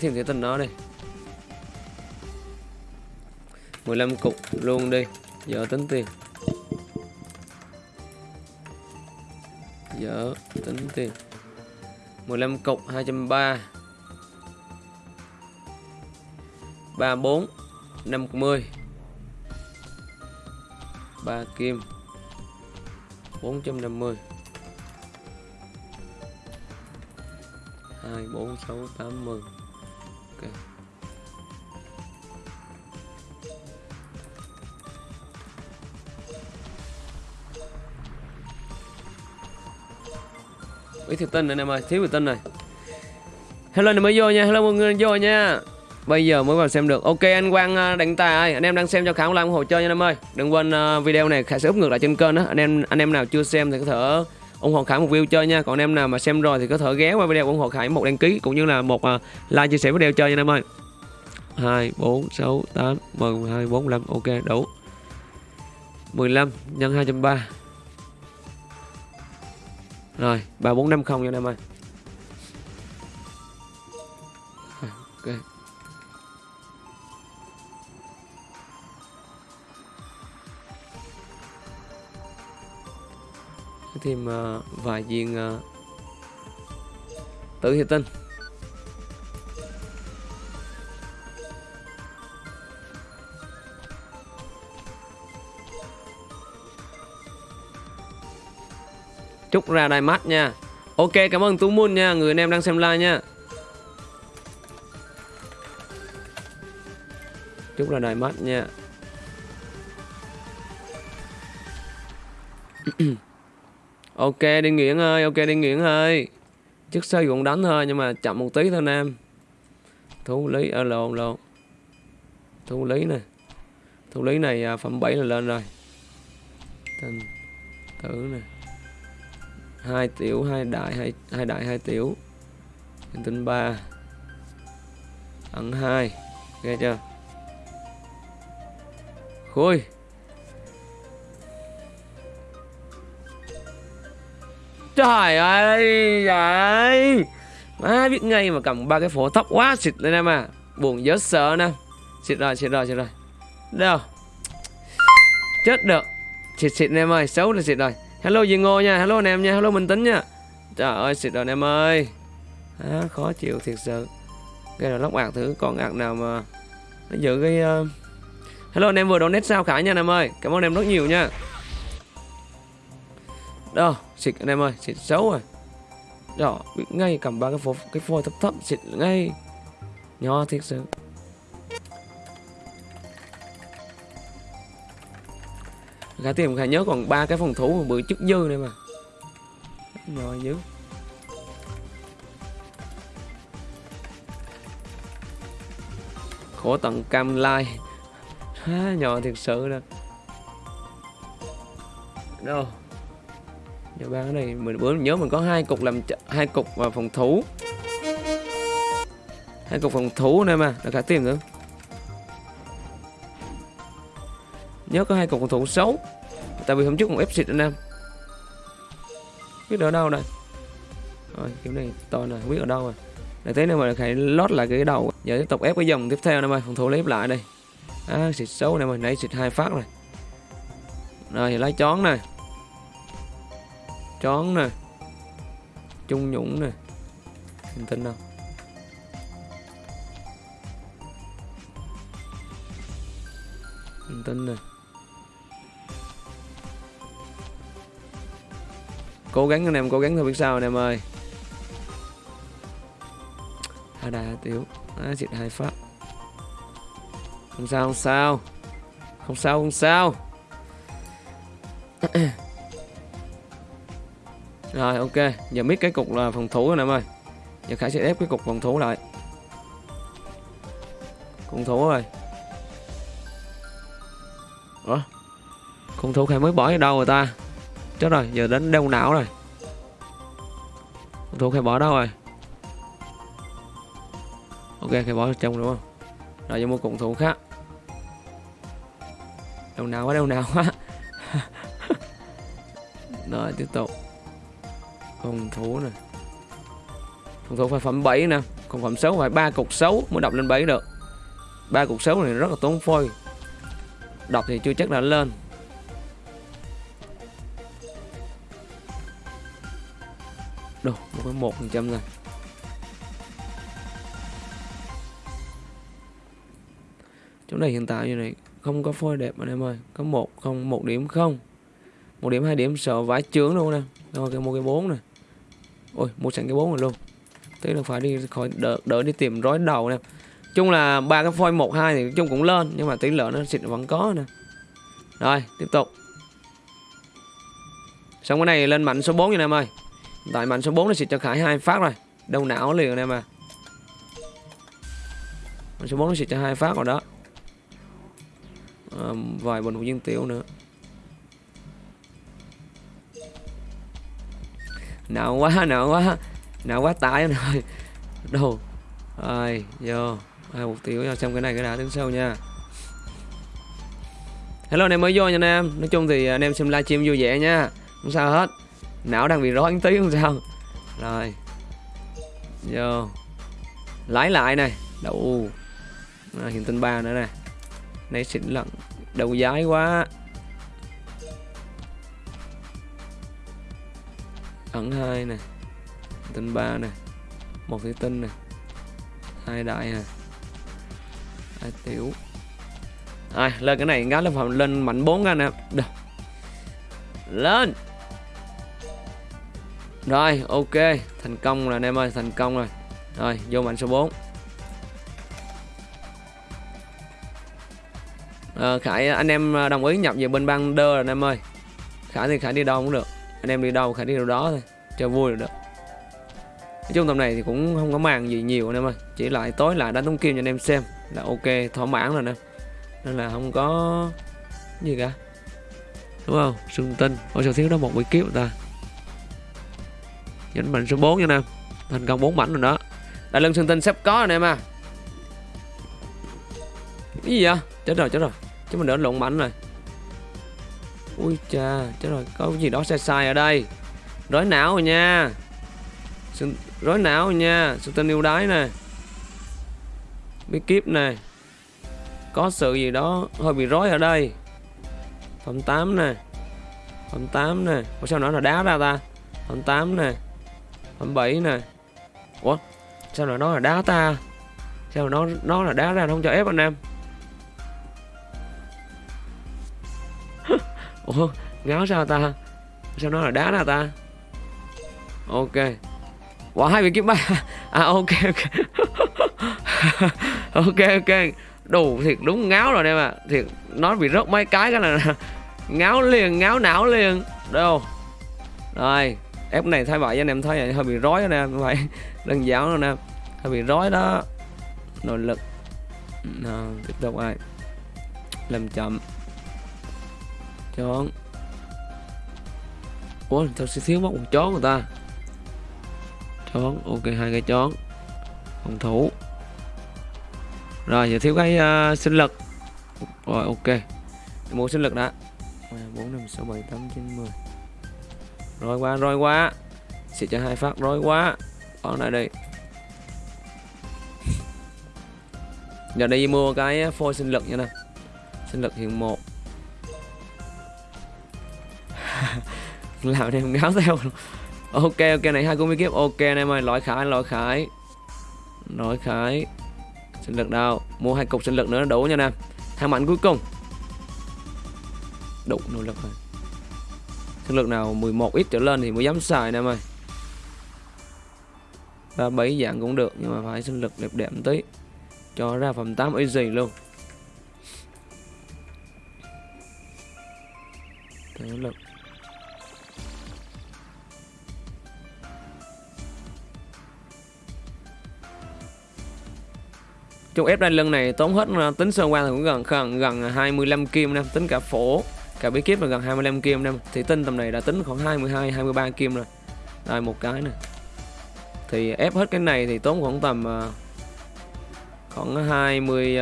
thêm cái tần đó đây 15 cục luôn đi giờ tính tiền. Giờ tính tiền. 15 cục 230 34 50 3 kim 450 2 4 6 80 ok. Ít thiệt tinh này em ơi thiếu thiệt tinh này hello này mới vô nha. Hello, mọi người vô nha. Bây giờ mới vào xem được. Ok, anh quang à, đánh tài ơi. Anh em đang xem cho khả ủng hộ chơi nha em ơi. Đừng quên à, video này khả sẽ úp ngược lại trên kênh đó anh em anh em nào chưa xem thì có thể ủng hộ khải một view chơi nha. Còn anh em nào mà xem rồi thì có thể ghé qua video ủng hộ khải một đăng ký cũng như là một uh, like chia sẻ video chơi nha em ơi. 2 4 6 8 10 12 45 ok đủ. 15 nhân 230 rồi 3450 nha em ơi. Ok. Thêm uh, vài viên uh, tử hiệp tinh. Chúc ra đai mắt nha. Ok cảm ơn tú moon nha người anh em đang xem live nha. Chúc ra đai mắt nha. ok đi nguyễn ơi ok đi nguyễn ơi. Chức sơ cũng đánh thôi nhưng mà chậm một tí thôi nam. Thú lý ở à, lộn lộn. Thú lý này thú lý này à, phẩm 7 là lên rồi. Tên tử này hai tiểu hai đại hai hai đại hai tiểu. Hình tính ba. Ẩn hai. Nghe chưa? Khui. Trời ơi trời. Má biết ngay mà cầm ba cái phổ thấp quá xịt lên em à. Buồn dớt sợ nè. Xịt rồi xịt rồi xịt rồi. Đâu? Chết được. Xịt xịt em ơi xấu là xịt rồi. Hello gì Ngô nha hello anh em nha hello Minh Tính nha. Trời ơi xịt rồi anh em ơi. À, khó chịu thiệt sự. Cái là lóc ạc thử con ạc nào mà nó giữ cái uh... hello anh em vừa donate sao khải nha anh em ơi. Cảm ơn em rất nhiều nha đó, xịt anh em ơi, xịt xấu rồi. Đó, bị ngay cầm ba cái phố, cái phôi thấp thấp xịt ngay. Nhỏ thiệt sự. Khả tìm Khả nhớ còn ba cái phòng thủ bự chức dư này mà. Nhỏ dữ. Khổ tận cam lai. Nhỏ thiệt sự nè. Đâu Giờ ba cái này mình bữa nhớ mình có hai cục làm hai cục và phòng thủ hai cục phòng thủ này mà là cả tiền nữa. Nhớ có hai cục phòng thủ xấu tại vì hôm trước còn ép xịt anh em biết ở đâu đây rồi kiểu này to này không biết ở đâu à. rồi để thế này mà phải lót lại cái đầu. Giờ tiếp tục ép cái dòng tiếp theo này ơi phòng thủ lấy lại đây. À, xịt xấu này mà nãy xịt hai phát này rồi lấy chón này chón nè. Trung nhũng nè. Hình tin đâu hình tin nè. Cố gắng anh em, cố gắng thôi biết sao anh em ơi. Hai đà tiểu á diệt hai phát không sao không sao. Không sao không sao. rồi, ok. Giờ mít cái cục là phòng thủ rồi em ơi. Giờ khải sẽ ép cái cục phòng thủ lại. Phòng thủ rồi. Ủa? Phòng thủ khải mới bỏ ở đâu rồi ta? Chết rồi, giờ đến đeo não rồi. Phòng thủ khải bỏ đâu rồi? Ok, khải bỏ trong đúng không? Rồi, giờ mua cung thủ khác. Đeo não quá đeo não quá. Rồi, tiếp tục. Con thú này Con thú phải phẩm 7 nè. Còn phẩm 6 phải ba cục 6 mới đọc lên 7 được. Ba cục 6 này rất là tốn phôi. Đọc thì chưa chắc đã lên. Đồ, một cái một phần trăm này chỗ này hiện tại như này không có phôi đẹp anh em ơi. Có một không một điểm không. Một điểm hai điểm sợ vãi chướng luôn nè. Rồi cái một cái bốn này ôi mua sẵn cái bốn rồi luôn. Thế là phải đi khỏi đỡ, đỡ đi tìm rối đầu nè. Chung là ba cái phôi một hai thì chung cũng lên nhưng mà tỷ lệ nó xịt vẫn có nè. Rồi tiếp tục. Xong cái này lên mạnh số 4 nha em ơi. Tại mạnh số 4 nó xịt cho khải hai phát rồi. Đâu não liền em à. Mạnh số 4 nó xịt cho hai phát rồi đó. À, vài bình hữu viên tiểu nữa. Nợ quá nợ quá. Nợ quá tải rồi đồ. Rồi vô. Hai một tiểu vào xong cái này cái đã tiếng sâu nha. Hello anh em mới vô nha anh em. Nói chung thì anh em xem livestream vui vẻ nha. Không sao hết. Não đang bị rối tí không sao. Rồi. Vô. Lái lại này. Đậu à, hiện tinh ba nữa nè. Này xịn lận. Đầu giái quá. Ẩn hai nè tinh ba nè một thủy tinh nè hai đại nè hai tiểu. À, lên cái này ngáo lên phòng lên mạnh 4 ra nè được. Lên. Rồi ok. Thành công rồi anh em ơi thành công rồi. Rồi vô mạnh số 4 à, ờ, Khải anh em đồng ý nhập về bên băng đơ rồi anh em ơi. Khải thì Khải đi đâu cũng được anh em đi đâu khả đi đâu đó thôi, cho vui được nói chung tầm này thì cũng không có màng gì nhiều anh em ơi, chỉ lại tối lại đánh tống kim cho anh em xem là ok, thỏa mãn rồi nè. Nên là không có gì cả. Đúng không? Sương tinh, ôi sao thiếu đó một bị kiếp ta? Nhấn mạnh số 4 nha nè, thành công 4 mảnh rồi đó. Đại lưng sương tinh sắp có anh em à. Cái gì vậy? Chết rồi chết rồi. Chứ mình đỡ lộn mảnh rồi ui chà, chết rồi có gì đó sai sai ở đây. Rối não rồi nha. Rối não rồi nha. Sự tinh yêu đái nè bí kíp nè có sự gì đó hơi bị rối ở đây. Phẩm 8 nè phẩm 8 nè Ủa sao nó là đá ra ta? Phẩm 8 nè phẩm 7 nè Ủa sao nó là đá ta? Sao nó nó là đá ra nó không cho ép anh em? Ủa ngáo sao ta? Sao nó là đá nào ta? Ok. Quả hai vị kiếm ba. À ok ok. Ok ok. Đủ thiệt đúng ngáo rồi em ạ à. thiệt nó bị rớt mấy cái cái là ngáo liền ngáo não liền. Đâu rồi ép này thay vậy anh em thấy vậy hơi bị rối nè vậy đơn giản rồi nè. Hơi bị rối đó. Nội lực. À, tiếp tục ai làm chậm chón ủa sao sẽ thiếu mất một chón người ta? Chón ok hai cái chón phòng thủ. Rồi giờ thiếu cái uh, sinh lực. Rồi ok. Mua sinh lực đã. Bốn năm sáu bảy tám chín mười. Rồi qua rồi quá sẽ cho hai phát rồi quá còn lại đi. Giờ đi mua cái ờ, phôi sinh lực nha nè. Sinh lực hiện một. làm em ngáo theo ok ok, này hai cung kiếp. Ok anh em ơi loại khải loại khải. Loại khải. Sinh lực đâu mua hai cục sinh lực nữa đủ nha nè. Thang mạnh cuối cùng. Đủ nỗ lực rồi. Sinh lực nào 11 ít trở lên thì mới dám xài nè em ơi ba bảy dạng cũng được, nhưng mà phải sinh lực đẹp đẹp một tí. Cho ra phẩm 8 easy luôn. Thế lực Chung ép đai lưng này tốn hết ờ, tính sơn qua thì cũng gần gần gần 25 kim nè, tính cả phổ, cả bí kíp là gần 25 kim nè. Thì tinh tầm này đã tính khoảng 22 23 kim rồi. Đây một cái nè. Thì ép hết cái này thì tốn khoảng tầm ờ, khoảng 20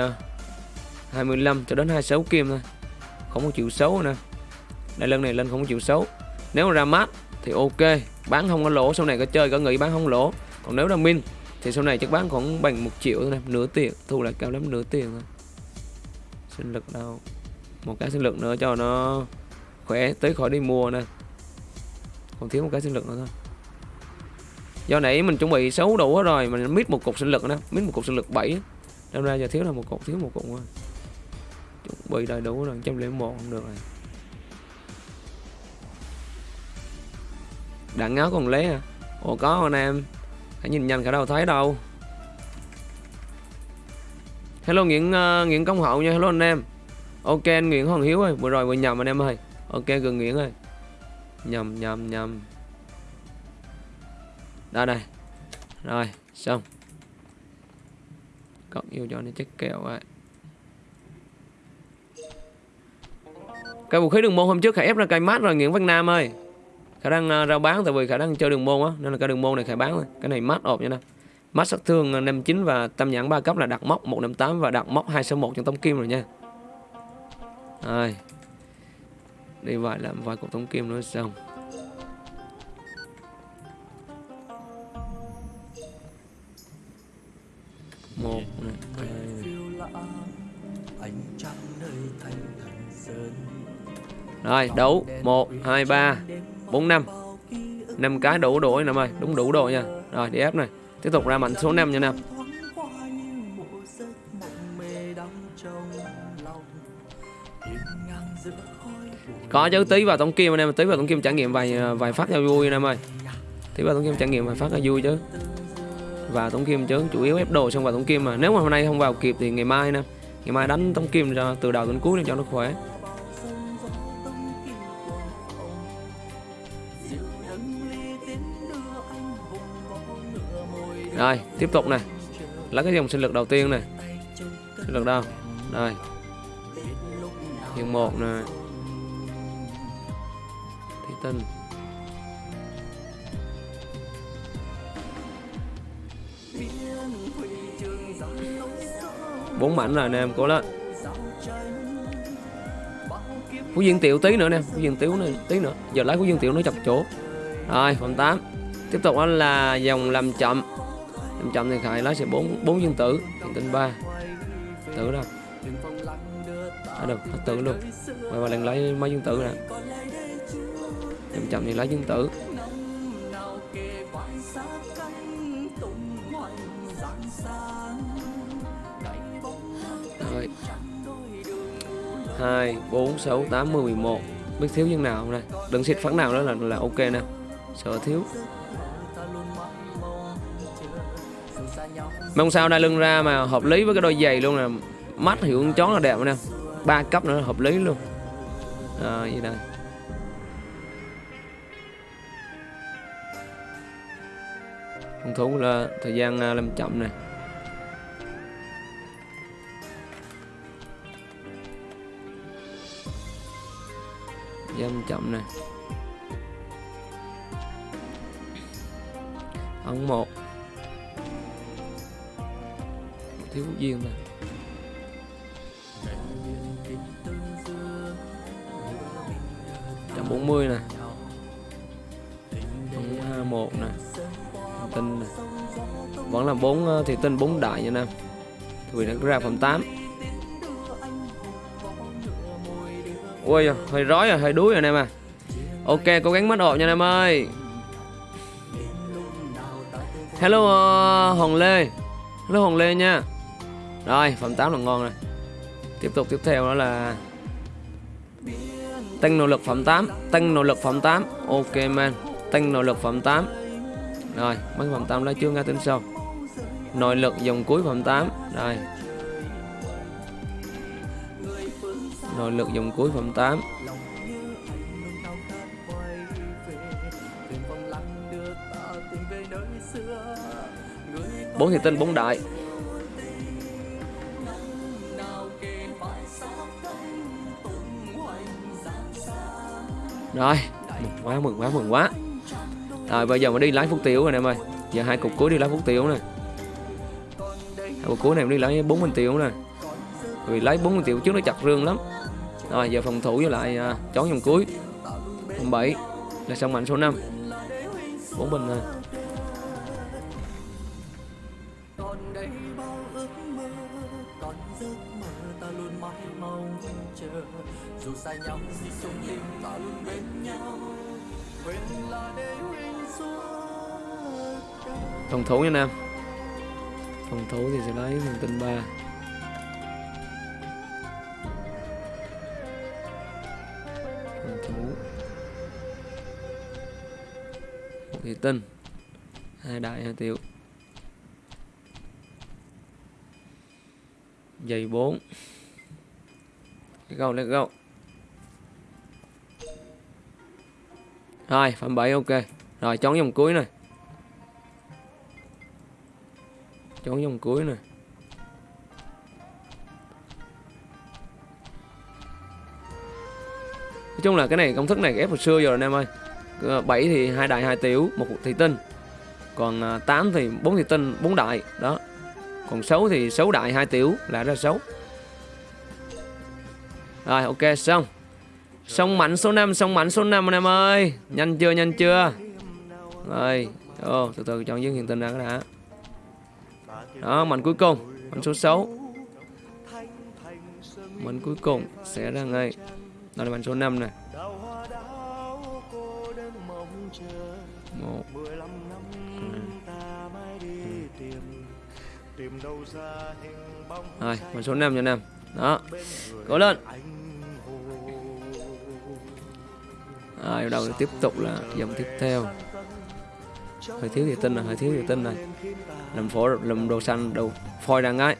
25 ờ, cho đến 26 kim thôi. Không có chịu xấu nè. Đai lưng này lên không có chịu xấu. nếu mà ra mát thì ok bán không có lỗ sau này có chơi có nghĩ bán không lỗ còn nếu là min thì sau này chắc bán khoảng bằng một triệu thôi này, nửa tiền, thu lại cao lắm, nửa tiền thôi. Sinh lực đâu? Một cái sinh lực nữa cho nó khỏe, tới khỏi đi mua nè. Còn thiếu một cái sinh lực nữa thôi. Do nãy mình chuẩn bị xấu đủ hết rồi, mình mít một cục sinh lực nè mít một cục sinh lực 7 đâm ra giờ thiếu là một cục, thiếu một cục thôi. Chuẩn bị đầy đủ rồi, trăm lẻ một không được rồi. Đạn ngáo còn lấy à? Ồ, có anh em hãy nhìn nhanh cả đâu thấy đâu. Hello nguyễn uh, nguyễn công hậu nha. Hello anh em. Ok anh nguyễn hoàng hiếu ơi. Vừa rồi vừa nhầm anh em ơi. Ok gần nguyễn ơi. Nhầm nhầm nhầm. Đây đây. Rồi xong. Cộng yêu cho nó chết kẹo vậy. Cái vũ khí đường môn hôm trước hãy ép ra cây mát rồi nguyễn văn nam ơi khả năng uh, rao bán tại vì khả năng chơi đường môn á nên là cái đường môn này khải bán thôi. Cái này mát ộp nha nè. Mát sát thương à, 59 và tâm nhãn 3 cấp là đặt móc 158 và đặt móc 261 trong tống kim rồi nha. Rồi. Đi vài làm vài cục tống kim nữa xong. Một này, hai rồi đấu. Một hai ba bốn năm. Năm cái đủ đủ em ơi, đúng đủ độ nha. Rồi đi ép này. Tiếp tục ra mạnh số 5 nha nam có chứ, tí vào tổng kim anh em tí vào tổng kim trải nghiệm vài vài phát cho vui anh em ơi. Tí vào tổng kim trải nghiệm vài phát là vui chứ. Và tổng kim chứ, chủ yếu ép đồ xong vào tổng kim mà. Nếu mà hôm nay không vào kịp thì ngày mai nè. Ngày mai đánh tổng kim ra từ đầu đến cuối để cho nó khỏe. Rồi, tiếp tục này lấy cái dòng sinh lực đầu tiên này sinh lực đâu? Đây. Hiện một này thủy tinh. Bốn mảnh rồi anh em cố lên. Phú viên tiểu tí nữa nè, phú viên tiểu này tí nữa. Giờ lấy phú viên tiểu nó chọc chỗ. Rồi phần 8 tiếp tục đó là dòng làm chậm làm chậm thì khải lấy sẽ bốn bốn dương tử hiện tinh ba. Tử đâu à được, hết tử luôn. Mày mà lần lấy mấy dương tử nè. Làm chậm thì lấy dương tử. Rồi. Hai, bốn, sáu, tám, mười một. Biết thiếu dương nào không đây? Đừng xịt phấn nào đó là là ok nè. Sợ thiếu. Mong sao đai lưng ra mà hợp lý với cái đôi giày luôn nè. Mắt hiệu chó là đẹp nè. Ba cấp nữa hợp lý luôn. À, gì đây phòng thủ là thời gian à, làm chậm này dâm chậm này ống một. Thiếu duyên mà. Trăm bốn mươi nè. Hai một nè. Tinh nè. Vẫn là bốn ờ, thì tinh bốn đại nha nam. Vì nó ra phẩm 8 ui hơi rối rồi hơi đuối rồi anh em à. Ok cố gắng mất ộp nha anh em ơi. Hello uh, hồng lê. Hello hồng lê nha rồi phẩm 8 là ngon rồi. Tiếp tục tiếp theo đó là tăng nỗ lực phẩm 8 tăng nỗ lực phẩm 8 ok, man. Tăng nỗ lực phẩm 8 rồi, mấy phẩm 8 lấy chưa nghe tính sau nội lực dòng cuối phẩm 8 rồi. Nội lực dòng cuối phẩm 8 bốn thì tinh bốn đại. Rồi mừng quá mừng quá mừng quá. Rồi bây giờ mình đi lái phút tiểu rồi em ơi. Giờ hai cục cuối đi lái phút tiểu nè. Hai cục cuối này đi lái bốn minh tiểu nè. Vì lấy bốn minh tiểu trước nó chặt rương lắm. Rồi giờ phòng thủ với lại à, uh, chón dòng cuối. Phòng bảy là xong mạnh số 5 bốn bình thôi à, phòng thủ nha nam. Phòng thủ thì sẽ lấy thằng tinh ba. Phòng thủ một tinh, hai đại, hai tiểu. Dày 4 let's go let's go rồi phạm bảy, ok. Rồi, chọn dòng cuối này. Chọn dòng cuối này. Nói chung là cái này công thức này ép hồi xưa rồi anh em ơi. 7 thì hai đại hai tiểu một thị tinh. Còn à, 8 thì bốn thị tinh bốn đại. Đó. Còn 6 thì 6 đại hai tiểu là ra 6 rồi ok xong. Xong mạnh số 5 Xong mạnh số 5 anh em ơi. Nhanh chưa nhanh chưa? Rồi Ô, từ từ chọn dương hiện tinh ra cái đã. Đó mạnh cuối cùng. Mạnh số 6 Mạnh cuối cùng sẽ ra ngay. Đó là mạnh số 5 này đào hoa đào Rồi mạnh số 5 cho Nam. Đó. Cố lên. Rồi bắt đầu tiếp tục là dòng tiếp theo. Hơi thiếu thì tinh này Hơi thiếu thì tinh này Làm phổ làm đồ xanh đồ phôi ra ngay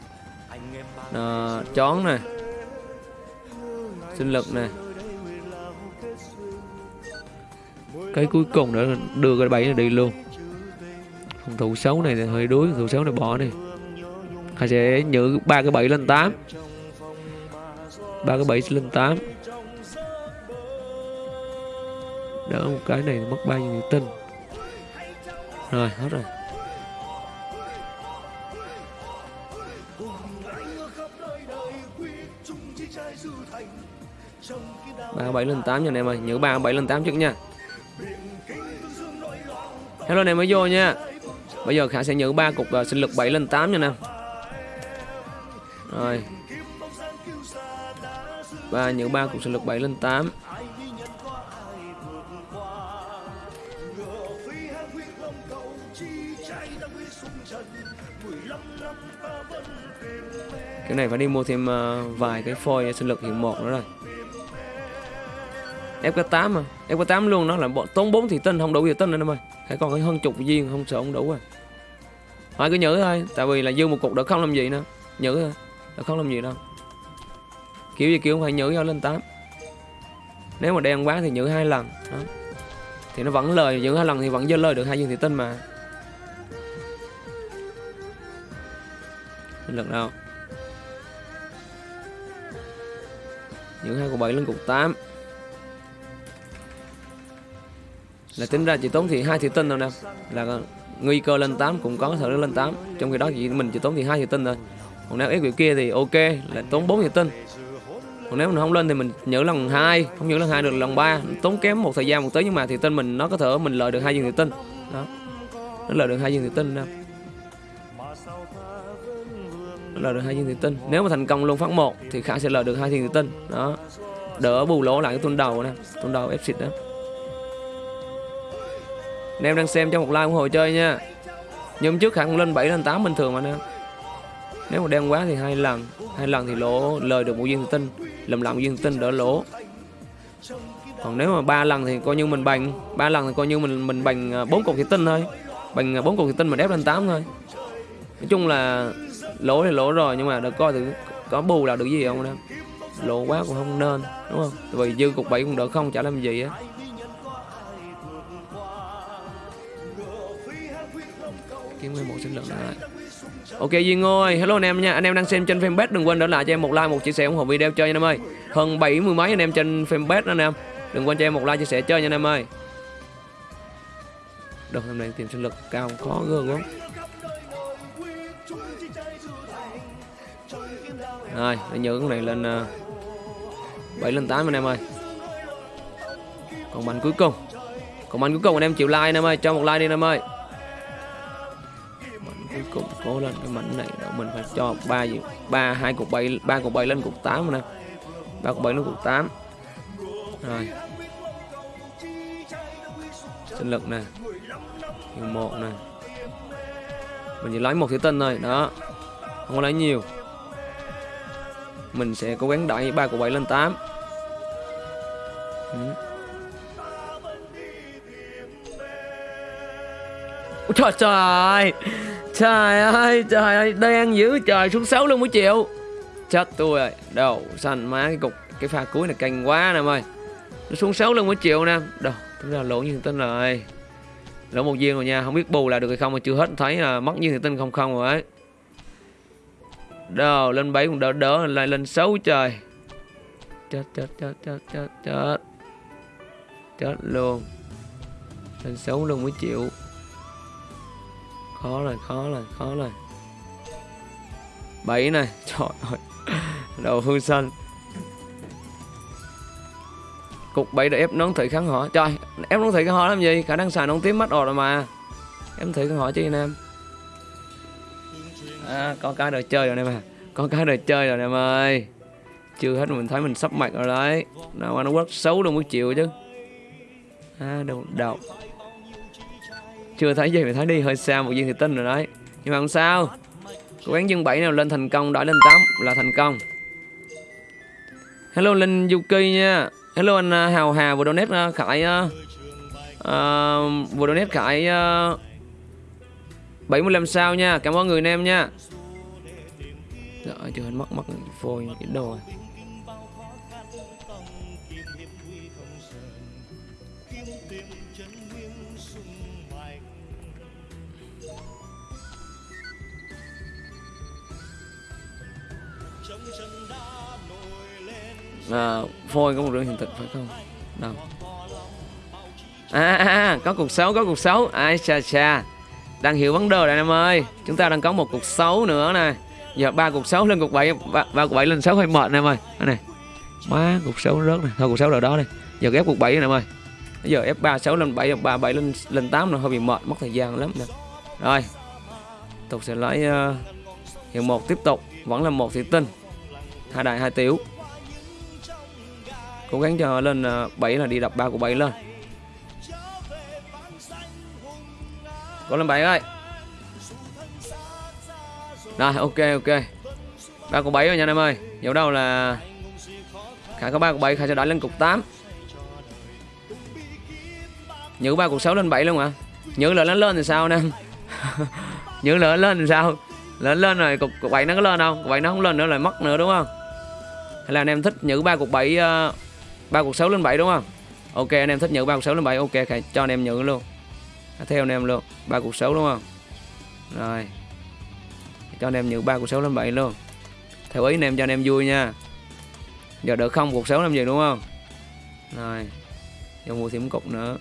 à, Chón này Sinh lực này Cái cuối cùng nữa đưa cái bẫy này đi luôn. Phòng thủ xấu này thì hơi đuối Phòng thủ xấu này bỏ đi. Họ sẽ nhử ba cái bẫy lên 8 ba cái bẫy lên 8 Đỡ một cái này mất bao nhiêu tinh rồi hết rồi. Ba bảy lên tám nha anh em ơi. Nhớ ba bảy lên tám trước nha. Hello anh em mới vô nha. Bây giờ khả sẽ nhớ ba cục uh, sinh lực 7 lên 8 nha nè rồi. Ba nhớ ba cục sinh lực 7 lên 8 cái này phải đi mua thêm uh, vài cái phôi sinh lực hiện một nữa rồi. FK8 mà. FK8 luôn nó là bọn tốn 4 thị tinh không đủ thị tinh nữa em ơi phải còn cái hơn chục viên không sợ không đủ à. Thôi cứ nhớ thôi tại vì là dư một cục đỡ không làm gì nữa. Nhớ thôi đỡ không làm gì đâu. Kiểu gì kiểu không phải nhớ cho lên 8 nếu mà đen quá thì nhớ hai lần đó. thì nó vẫn lời nhớ hai lần thì vẫn dơ lời được hai viên thị tinh mà. Lần lực đâu những hai cục 7 lên cục 8 là tính ra chỉ tốn thì hai thủy tinh thôi nè. Là nguy cơ lên 8 cũng có thể lên 8 trong khi đó chỉ mình chỉ tốn thì hai thủy tinh thôi còn nếu ép kiểu kia thì ok, là tốn 4 thủy tinh còn nếu mình không lên thì mình nhớ lần hai, không nhớ lần hai được lần ba. Tốn kém một thời gian một tới nhưng mà thị tinh mình, nó có thể mình lợi được hai viên thị tinh đó. Nó lợi được hai viên thị tinh nè lời được hai viên thủy tinh nếu mà thành công luôn phát một thì khả sẽ lời được hai viên thủy tinh đó. Đỡ bù lỗ lại cái tuần đầu nè tuần đầu ép xịt đó. Anh em đang xem cho một like ủng hộ chơi nha. Nhưng trước khả cũng lên 7 lên 8 bình thường mà nè. Nếu mà đen quá thì hai lần hai lần thì lỗ lời được một viên tinh lầm lặng viên tinh đỡ lỗ. Còn nếu mà ba lần thì coi như mình bằng ba lần thì coi như mình mình bằng à, bốn cục thủy tinh thôi. Bằng à, bốn cục thủy tinh mà ép lên 8 thôi. Nói chung là lỗ thì lỗ rồi, nhưng mà được coi thử có bù là được gì không em lỗ quá cũng không nên, đúng không? Tại vì dư cục bảy cũng đỡ không, chả làm gì á. Kiếm nguyên một sinh lượng lại ok Duyên ơi hello anh em nha. Anh em đang xem trên fanpage, đừng quên để lại cho em một like, một chia sẻ ủng hộ video chơi nha anh em ơi. Hơn bảy mươi mấy anh em trên fanpage đó anh em. Đừng quên cho em một like, chia sẻ chơi nha anh em ơi. Được hôm nay tìm sinh lực cao, khó gương quá. Rồi để nhớ cái này lên ờ, uh, 7 lên 8 anh em ơi. Còn mảnh cuối cùng. Còn mảnh cuối cùng anh em chịu like anh em ơi cho một like đi anh em ơi. Mạnh cuối cùng cố lên cái mảnh này đó mình phải cho ba gì ba hai cục bảy ba cục bảy lên cục tám nè ba cục bảy lên cục tám. Rồi. Sinh lực nè. Hiệu một nè. Mình chỉ lấy một thủy tinh thôi đó. Không có lấy nhiều mình sẽ cố gắng đẩy ba của bảy lên 8 ừ. Trời trời. Trời ơi trời ơi, đang giữ trời, xuống 6 luôn mới chịu. Chết tôi rồi Đầu xanh má cái cục, Cái pha cuối này canh quá nè, em ơi. Nó xuống 6 luôn mới chịu nè. Đâu Tính ra lỗ như tên rồi. Lỗ một viên rồi nha, Không biết bù lại được hay không mà chưa hết thấy là mất như tin không không rồi ấy. Đâu lên 7 cũng đỡ đỡ lại lên 6 trời. Chết chết chết chết chết chết. Chết luôn. Lên 6 luôn mới chịu. Khó rồi khó rồi khó rồi. 7 này, Trời ơi. Đầu hương xanh. Cục 7 để ép nón thị kháng họ Trời, ép nón thị kháng họ làm gì? Khả năng xài nón tím mắt rồi mà. Em thử kháng họ chứ anh em à, có cái đồ chơi rồi em à có cái đồ chơi rồi em ơi. Chưa hết mình thấy mình sắp mặt rồi đấy. Nào mà nó quất xấu đâu mới chịu chứ. À đầu đầu chưa thấy gì mà thấy đi hơi xa một viên thì tin rồi đấy. Nhưng mà không sao. Cố gắng dân bảy nào lên thành công đợi lên 8 là thành công. Hello linh yuki nha. Hello anh à, hào hà vừa donate à, khải uh, vừa donate khải uh, 75 sao nha. Cảm ơn người em nha. Trời chưa mất mất phôi cái đồ. Này. à, phôi có một đường hiện thực phải không? Đâu à, à, à có cuộc xấu có cuộc xấu. Ai xa xa đang hiểu vấn đề rồi em ơi. Chúng ta đang có một cục xấu nữa nè. Giờ ba cục xấu lên cục bảy ba, ba bảy lên sáu hơi mệt em ơi. Đây này má cục xấu rớt nè. Thôi cục xấu rồi đó đi. Giờ ghép cục bảy nè em ơi. Bây giờ f ba sáu lên bảy ba bảy lên lên tám nó hơi bị mệt mất thời gian lắm nè. Rồi. Tục sẽ lấy uh, hiệu một tiếp tục. Vẫn là một thị tinh. Hai đại hai tiểu. Cố gắng cho lên ờ, uh, 7 là đi đập ba của bảy lên. Có lên bảy ơi rồi ok ok. Ba cục bảy rồi nha anh em ơi. Dẫu đâu là khả có ba cục bảy khả sẽ đẩy lên cục 8 nhớ ba cục 6 lên 7 luôn hả? Nhớ lỡ nó lên thì sao nè? Nhớ lỡ lên thì sao? Lỡ lên rồi cục, cục 7 nó có lên không? Cục 7 nó không lên nữa lại mất nữa đúng không? Hay là anh em thích nhữ ba cục 7 uh, ờ, ba cục 6 lên 7 đúng không? Ok anh em thích nhữ ba cục 6 lên 7 ok khả cho anh em nhữ luôn theo anh em luôn ba cục 6 đúng không? Rồi. Cho anh em nhiều ba cuộc 6 lên bảy luôn. Theo ý anh em cho anh em vui nha. Giờ đỡ không cuộc 6 làm gì đúng không? Rồi. Cho mua thêm cục nữa.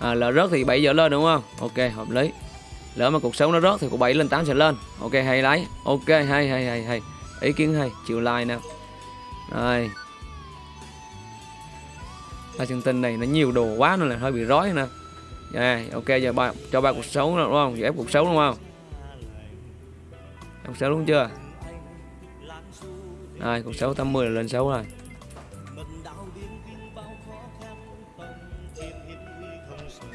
À, lỡ rớt thì 7 giờ lên đúng không? Ok hợp lý. Lỡ mà cuộc sống nó rớt thì cuộc 7 lên 8 sẽ lên. Ok hay lấy. Ok hay hay hay hay. Ý kiến hay. Chịu like nè. Rồi hai chân tinh này nó nhiều đồ quá nên là hơi bị rối nè. Yeah, ok giờ ba cho ba cuộc sống đúng không? Giờ ép cuộc sống đúng không? Cuộc sống đúng chưa? Rồi cuộc sống 80 là lên 6 rồi.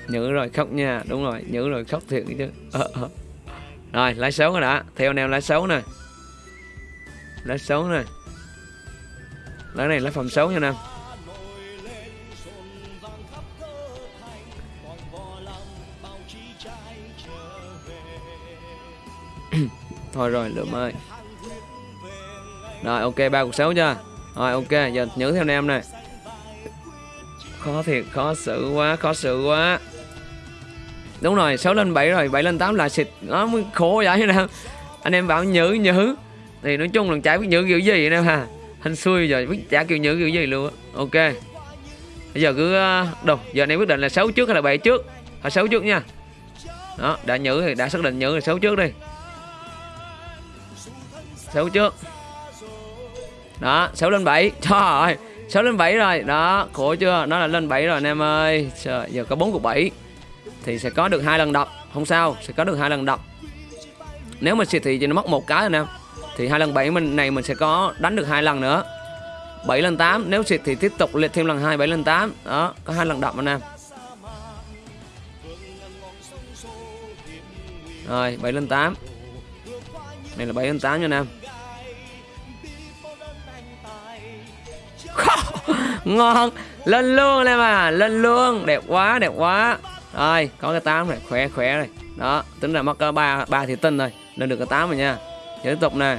Nhớ rồi khóc nha. Đúng rồi nhớ rồi khóc thiệt chứ. Ờ, ờ. rồi lái xấu rồi đã theo nào lái xấu nè. Lái xấu nè. Lái này lái phòng xấu nha nam thôi rồi, lượm ơi. Rồi, ok, ba cuộc xấu chưa? Rồi, ok, giờ nhớ theo em này. Khó thiệt, khó xử quá, khó xử quá. Đúng rồi 6 lên 7 rồi 7 lên 8 là xịt, nó mới khổ vậy nè anh em bảo nhớ nhớ. Thì nói chung là chả biết nhớ kiểu gì anh em ha. Anh xui rồi biết chả kiểu nhớ kiểu gì luôn ok. Bây giờ cứ ờ, đâu, giờ anh em quyết định là 6 trước hay là 7 trước? Phải 6 trước nha. Đó, đã nhớ thì đã xác định nhớ là 6 trước đi xéo trước. Đó xéo lên 7 trời ơi xéo lên 7 rồi. Đó khổ chưa? Nó là lên 7 rồi anh em ơi. Trời, giờ có 4 cục 7 thì sẽ có được hai lần đập. Không sao sẽ có được hai lần đập. Nếu mà xịt thì chỉ nó mất một cái anh em. Thì hai lần 7 mình này mình sẽ có đánh được hai lần nữa. 7 lần 8 nếu xịt thì tiếp tục liệt thêm lần 2 7 lần 8 đó có hai lần đập anh em. Rồi 7 lần 8 này là 7 lần 8 nha anh em. Ngon. Lên luôn em à. Lên luôn. Đẹp quá đẹp quá. Rồi có cái tám này khỏe khỏe này. Đó tính là mất ba ba thì tinh rồi. Lên được cái tám rồi nha. Giờ tiếp tục nè.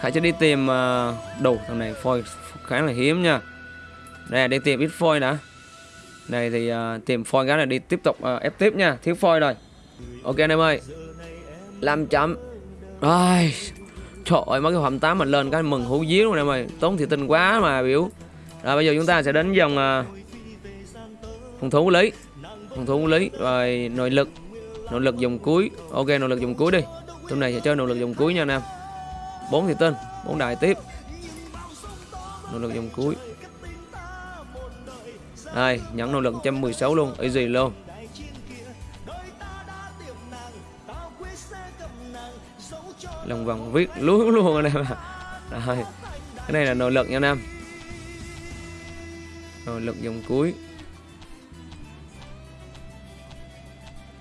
Khải sẽ đi tìm uh, thằng này phôi khá là hiếm nha. Đây đi tìm ít phôi đã. Này thì uh, tìm phôi cái này đi tiếp tục uh, ép tiếp nha. Thiếu phôi rồi. Ok anh em ơi. 5 chấm. Rồi trời ơi mấy cái phẩm 8 mình lên cái mừng hú díu luôn em ơi. Tốn thì tinh quá mà biểu. Rồi bây giờ chúng ta sẽ đến dòng uh, à, phòng thủ lý. Phòng thủ lý rồi nội lực. Nội lực dòng cuối. Ok nội lực dòng cuối đi. Tụi này sẽ chơi nội lực dòng cuối nha anh em. Bốn thì tinh bốn đại tiếp. Nội lực dòng cuối. Đây nhận nội lực 116 luôn. Easy luôn. Lòng vòng viết lúa luôn anh em ạ. Rồi, cái này là nội lực nha anh em. Nội lực dòng cuối.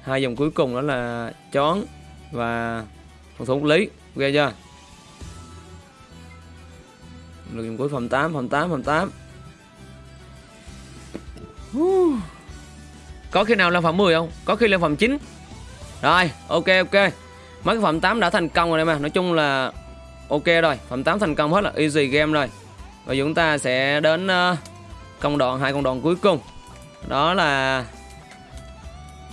Hai dòng cuối cùng đó là chón và phòng thủ lý. Ok chưa? Lực dòng cuối, phòng 8 phòng 8 phòng 8 có khi nào lên phòng 10 không? Có khi lên phòng 9 rồi, ok ok mấy cái phẩm 8 đã thành công rồi đây mà. Nói chung là ok rồi. Phẩm 8 thành công hết là easy game rồi. Và chúng ta sẽ đến uh, công đoạn hai công đoạn cuối cùng. Đó là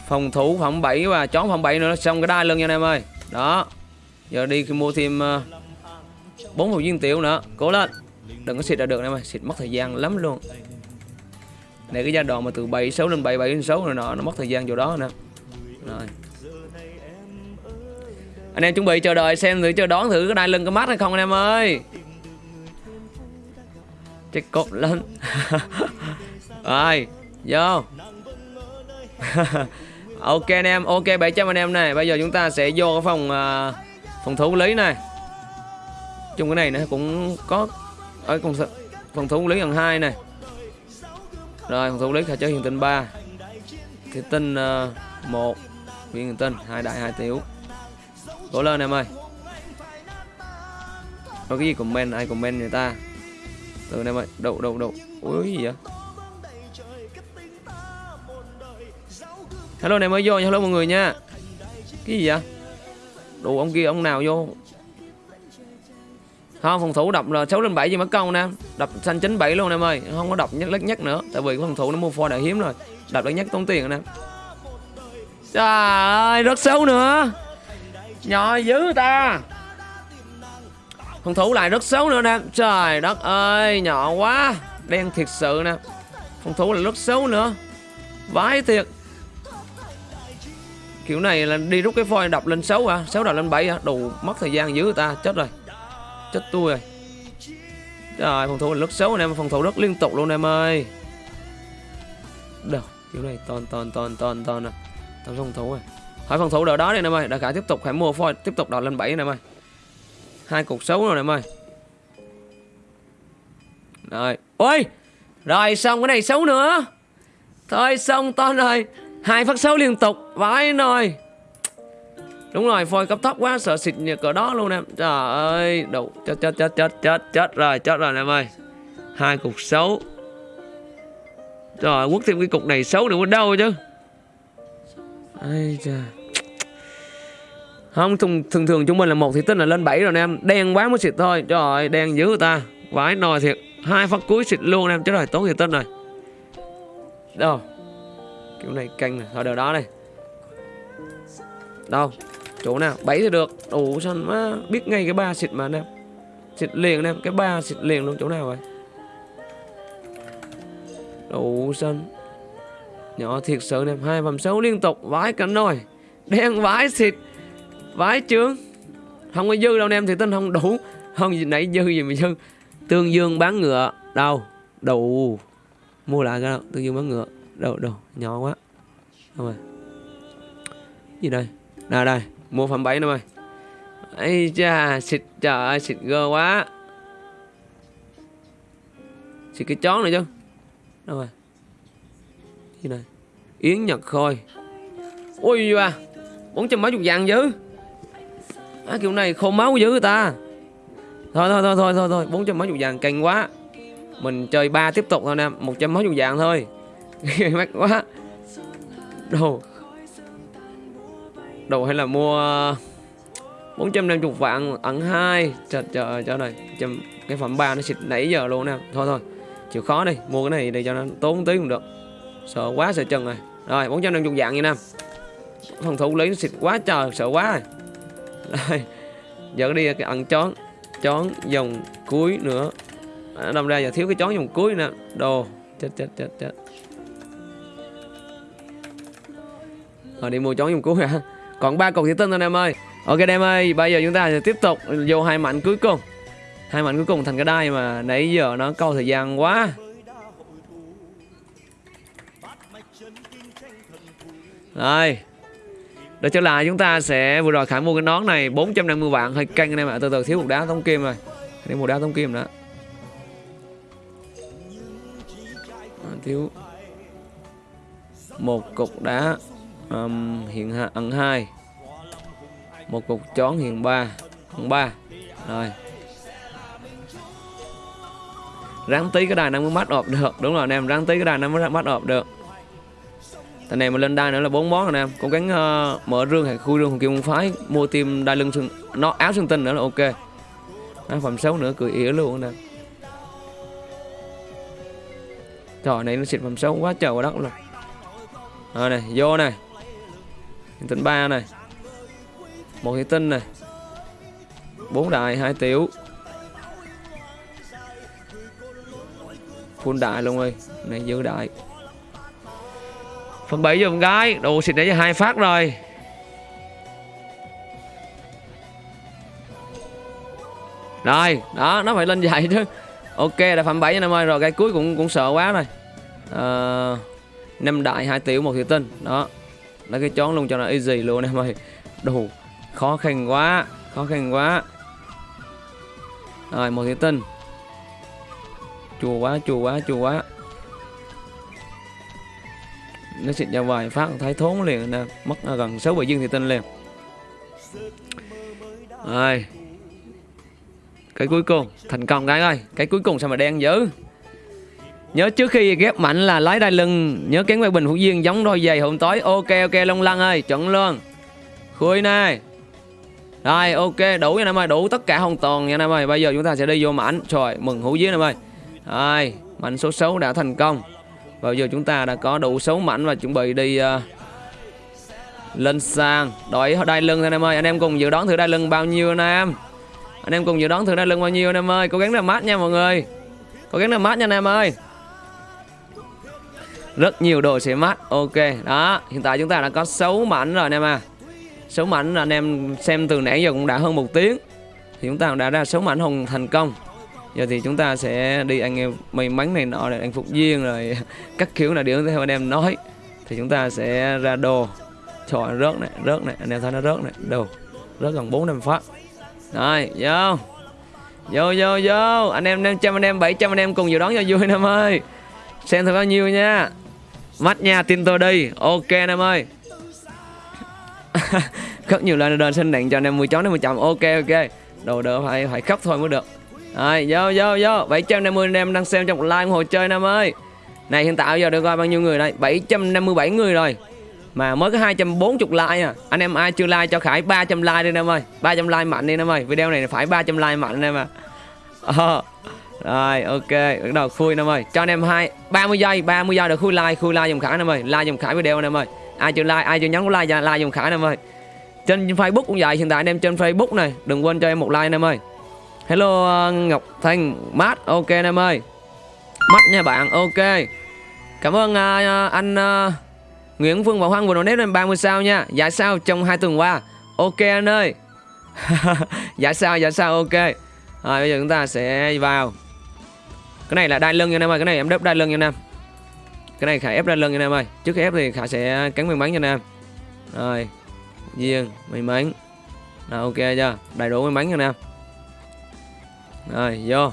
phòng thủ phẩm 7 và chón phẩm 7 nữa. Xong cái đai lưng nha anh em ơi. Đó. Giờ đi khi mua thêm ờ, uh, 4 hộp viên tiểu nữa. Cố lên. Đừng có xịt là được em ơi. Xịt mất thời gian lắm luôn. Này cái giai đoạn mà từ 76 lên 7 7 lên 6 rồi nọ nó mất thời gian chỗ đó nè rồi anh em chuẩn bị chờ đợi xem thử chờ đón thử cái đai lưng có mắt hay không anh em ơi. Chết cột lên. Rồi vô. Ok anh em ok 700 anh em này. Bây giờ chúng ta sẽ vô cái phòng uh, phòng thủ lý này. Chung cái này nó cũng có ở phòng phòng thủ lý lần hai này. Rồi phòng thủ lý khả chơi hiện tinh 3 thì tinh uh, một viên tinh hai đại hai tiểu cố lên em ơi. Có cái gì comment, ai comment người ta? Từ em ơi, đậu đậu đậu. Ui gì vậy? Hello này mới vô, hello mọi người nha. Cái gì vậy? Đủ ông kia, ông nào vô? Không, phòng thủ đập là 6 lên 7 gì mất công nè. Đập xanh 97 luôn em ơi. Không có đập nhất lắc nhất nữa. Tại vì cái phòng thủ nó mua pho đã hiếm rồi. Đập lắc nhất tốn tiền nè. Trời ơi, rất xấu nữa nhỏ dữ ta. Phòng thủ lại rất xấu nữa nè. Trời đất ơi, nhỏ quá. Đen thiệt sự nè. Phòng thủ là rất xấu nữa. Vãi thiệt. Kiểu này là đi rút cái phôi đập lên 6 à 6 đập lên 7 à đủ mất thời gian dữ ta. Chết rồi. Chết tôi rồi. Trời phòng thủ là rất xấu anh em phòng thủ rất liên tục luôn em ơi. Đâu, kiểu này, toàn toàn toàn toàn toàn à toàn phòng thủ rồi hỏi phòng thủ đỡ đó đi em ơi. Đã cả tiếp tục phải mua phôi, tiếp tục đọt lên 7 em ơi. Hai cục xấu rồi em ơi. Rồi. Ôi! Rồi, xong cái này xấu nữa. Thôi, xong, to rồi hai phát xấu liên tục. Vãi rồi đúng rồi, phôi cấp thấp quá, sợ xịt như cỡ đó luôn em trời ơi. Đủ. Chết chết chết chết chết chết rồi chết rồi em ơi. Hai cục xấu. Rồi quất thêm cái cục này xấu nữa ở đâu chứ. Ây trời không thường, thường thường chúng mình là một thì tính là lên 7 rồi em. Đen quá mới xịt thôi. Trời ơi đen dữ người ta. Vãi nồi thiệt. Hai phát cuối xịt luôn em. Chứ rồi tốn thì tinh rồi. Đâu? Kiểu này canh này thôi đều đó đây đâu? Chỗ nào? Bảy thì được. Đủ sao má biết ngay cái ba xịt mà anh em? Xịt liền anh em. Cái ba xịt liền luôn chỗ nào vậy? Đủ xanh nhỏ thiệt sự anh em. Hai vòng xấu liên tục. Vãi cả nồi. Đen vãi xịt vãi trướng không có dư đâu anh em thì tin không đủ. Không gì nãy dư gì mà dư. Tương dương bán ngựa. Đâu? Đủ mua lại cái đâu tương dương bán ngựa. Đâu đâu? Nhỏ quá. Đâu rồi à. gì đây? Nào đây. Mua phẩm bảy nữa ơi ấy cha, xịt, trời ơi, xịt gơ quá. Xịt cái chón này chứ. Đâu rồi? Gì này yến nhật khôi. Ui ba bốn trăm mấy chục vàng dữ à, kiểu này khô máu dữ ta. Thôi thôi thôi thôi thôi thôi bốn trăm mấy chục vàng cành quá. Mình chơi ba tiếp tục thôi nè một trăm mấy chục vàng thôi. Mắc quá. Đồ. Đồ hay là mua 450 vạn ẩn hai. Trời trời trời này trăm cái phẩm ba nó xịt nãy giờ luôn nè. Thôi thôi chịu khó đi mua cái này để cho nó tốn tí cũng được. Sợ quá sợ chân này. Rồi 450 vạn như nè. Phòng thủ lý nó xịt quá trời sợ quá. rồi đây giờ đi cái ẩn chón chón dòng cuối nữa. À, đâm ra giờ thiếu cái chón dòng cuối nè. Đồ chết chết chết chết. Rồi đi mua chón dòng cuối hả? Còn ba cục thủy tinh thôi em ơi. Ok em ơi bây giờ chúng ta sẽ tiếp tục vô hai mạnh cuối cùng. Hai mạnh cuối cùng thành cái đai mà nãy giờ nó câu thời gian quá. Rồi để trở lại chúng ta sẽ vừa rồi khải mua cái nón này 450 vạn. Hơi căng anh em ạ từ từ thiếu một đá tống kim rồi. Thiếu một đá tống kim nữa. À, thiếu một cục đá um, hiện hạ ẩn hai. Một cục chón hiện ba ẩn ba. Rồi. Ráng tí cái đài nó mới mắt ọp được. Đúng rồi anh em ráng tí cái đài nó mới mắt ọp được thằng này mà lên đai nữa là bốn món anh nè. Em Cố gắng uh, ờ, mở rương hay khui rương hồng kim môn phái. Mua tim đai lưng xương nó áo xương tinh nữa là ok. Áo phẩm xấu nữa cười ỉa luôn nè. Trời này nó xịt phẩm xấu quá trời quá đất luôn. Rồi này vô này. Tinh ba này. Một thủy tinh này. Bốn đại hai tiểu. Full đại luôn ơi. Này giữ đại phần bảy giùm gái. Đồ xịt đấy hai phát rồi. Rồi đó nó phải lên dạy chứ. Ok là phạm 7 năm ơi. Rồi cái cuối cũng cũng sợ quá rồi. Ờ, à, năm đại hai tiểu một thủy tinh. Đó lấy cái chón luôn cho nó easy luôn em ơi. Đồ khó khăn quá khó khăn quá. Rồi một thủy tinh. Chùa quá chùa quá chùa quá nó xịt ra vài phát thấy thốn liền nè, mất gần sáu bảy dương thì tinh liền. Rồi cái cuối cùng, thành công cái ơi, cái cuối cùng sao mà đen dữ? Nhớ trước khi ghép mạnh là lái đai lưng, nhớ kén quay bình hữu duyên giống đôi giày hôm tối. Ok ok, long lăng ơi, chuẩn luôn. Khui này rồi, ok, đủ nha em ơi, đủ tất cả hoàn toàn nha em ơi. Bây giờ chúng ta sẽ đi vô mảnh. Trời, mừng hữu duyên em ơi. Rồi, mảnh số 6 đã thành công và giờ chúng ta đã có đủ số mảnh và chuẩn bị đi uh, lên sàn. Đội đai lưng anh em ơi. Anh em cùng dự đoán thử đai lưng bao nhiêu anh em? Anh em cùng dự đoán thử đai lưng bao nhiêu anh em ơi? Cố gắng làm mát nha mọi người. Cố gắng làm mát nha anh em ơi. Rất nhiều đồ sẽ mát. Ok đó. Hiện tại chúng ta đã có 6 mảnh rồi anh em à. 6 mảnh anh em xem từ nãy giờ cũng đã hơn một tiếng. Thì chúng ta đã ra 6 mảnh hùng thành công giờ thì chúng ta sẽ đi anh em may mắn này nọ để anh phục viên rồi các kiểu là điều theo anh em nói. Thì chúng ta sẽ ra đồ. Trời rớt này rớt này. Anh em thấy nó rớt này. Đồ, rớt gần bốn năm phát. Rồi vô. Vô vô vô. Anh em năm trăm anh em, bảy trăm anh em cùng dự đoán cho vui năm ơi. Xem thử bao nhiêu nha. Mắt nha tin tôi đi. Ok năm ơi. Khóc nhiều lần đền xin đạn cho anh em 10 chó đến 10 chậm. Ok ok. Đồ đỡ phải phải khóc thôi mới được rồi, vô vô vô. 750 anh em đang xem trong live ủng hộ chơi anh em ơi. Này, hiện tại giờ được coi bao nhiêu người đây? 757 người rồi. Mà mới có 240 like à. Anh em ai chưa like cho Khải 300 like đi anh em ơi 300 like mạnh đi anh em ơi. Video này phải 300 like mạnh anh em à. Ờ. rồi, ok. Bắt đầu khui anh em ơi. Cho anh em hai 30 giây 30 giây được khui like khui like dùm Khải anh em ơi. Like dùm Khải video anh em ơi. Ai chưa like, ai chưa nhấn like like dùm Khải anh em ơi. Trên Facebook cũng vậy, hiện tại anh em trên Facebook này, đừng quên cho em một like anh em ơi hello ờ, Ngọc Thanh. Mát ok anh em ơi. Mắt nha bạn ok. Cảm ơn uh, anh uh, Nguyễn Phương Bảo Hoang vừa donate lên 30 sao nha. Dạ sao trong hai tuần qua. Ok anh ơi. Dạ sao dạ sao ok. Rồi bây giờ chúng ta sẽ vào. Cái này là đai lưng nha anh em ơi cái này em đớp đai lưng nha anh em. Cái này khải ép đai lưng nha anh em ơi. Trước khi ép thì khải sẽ cắn miếng bánh cho anh em. Rồi viên may mắn rồi ok chưa? Đầy đủ may mắn nha anh em rồi, vô.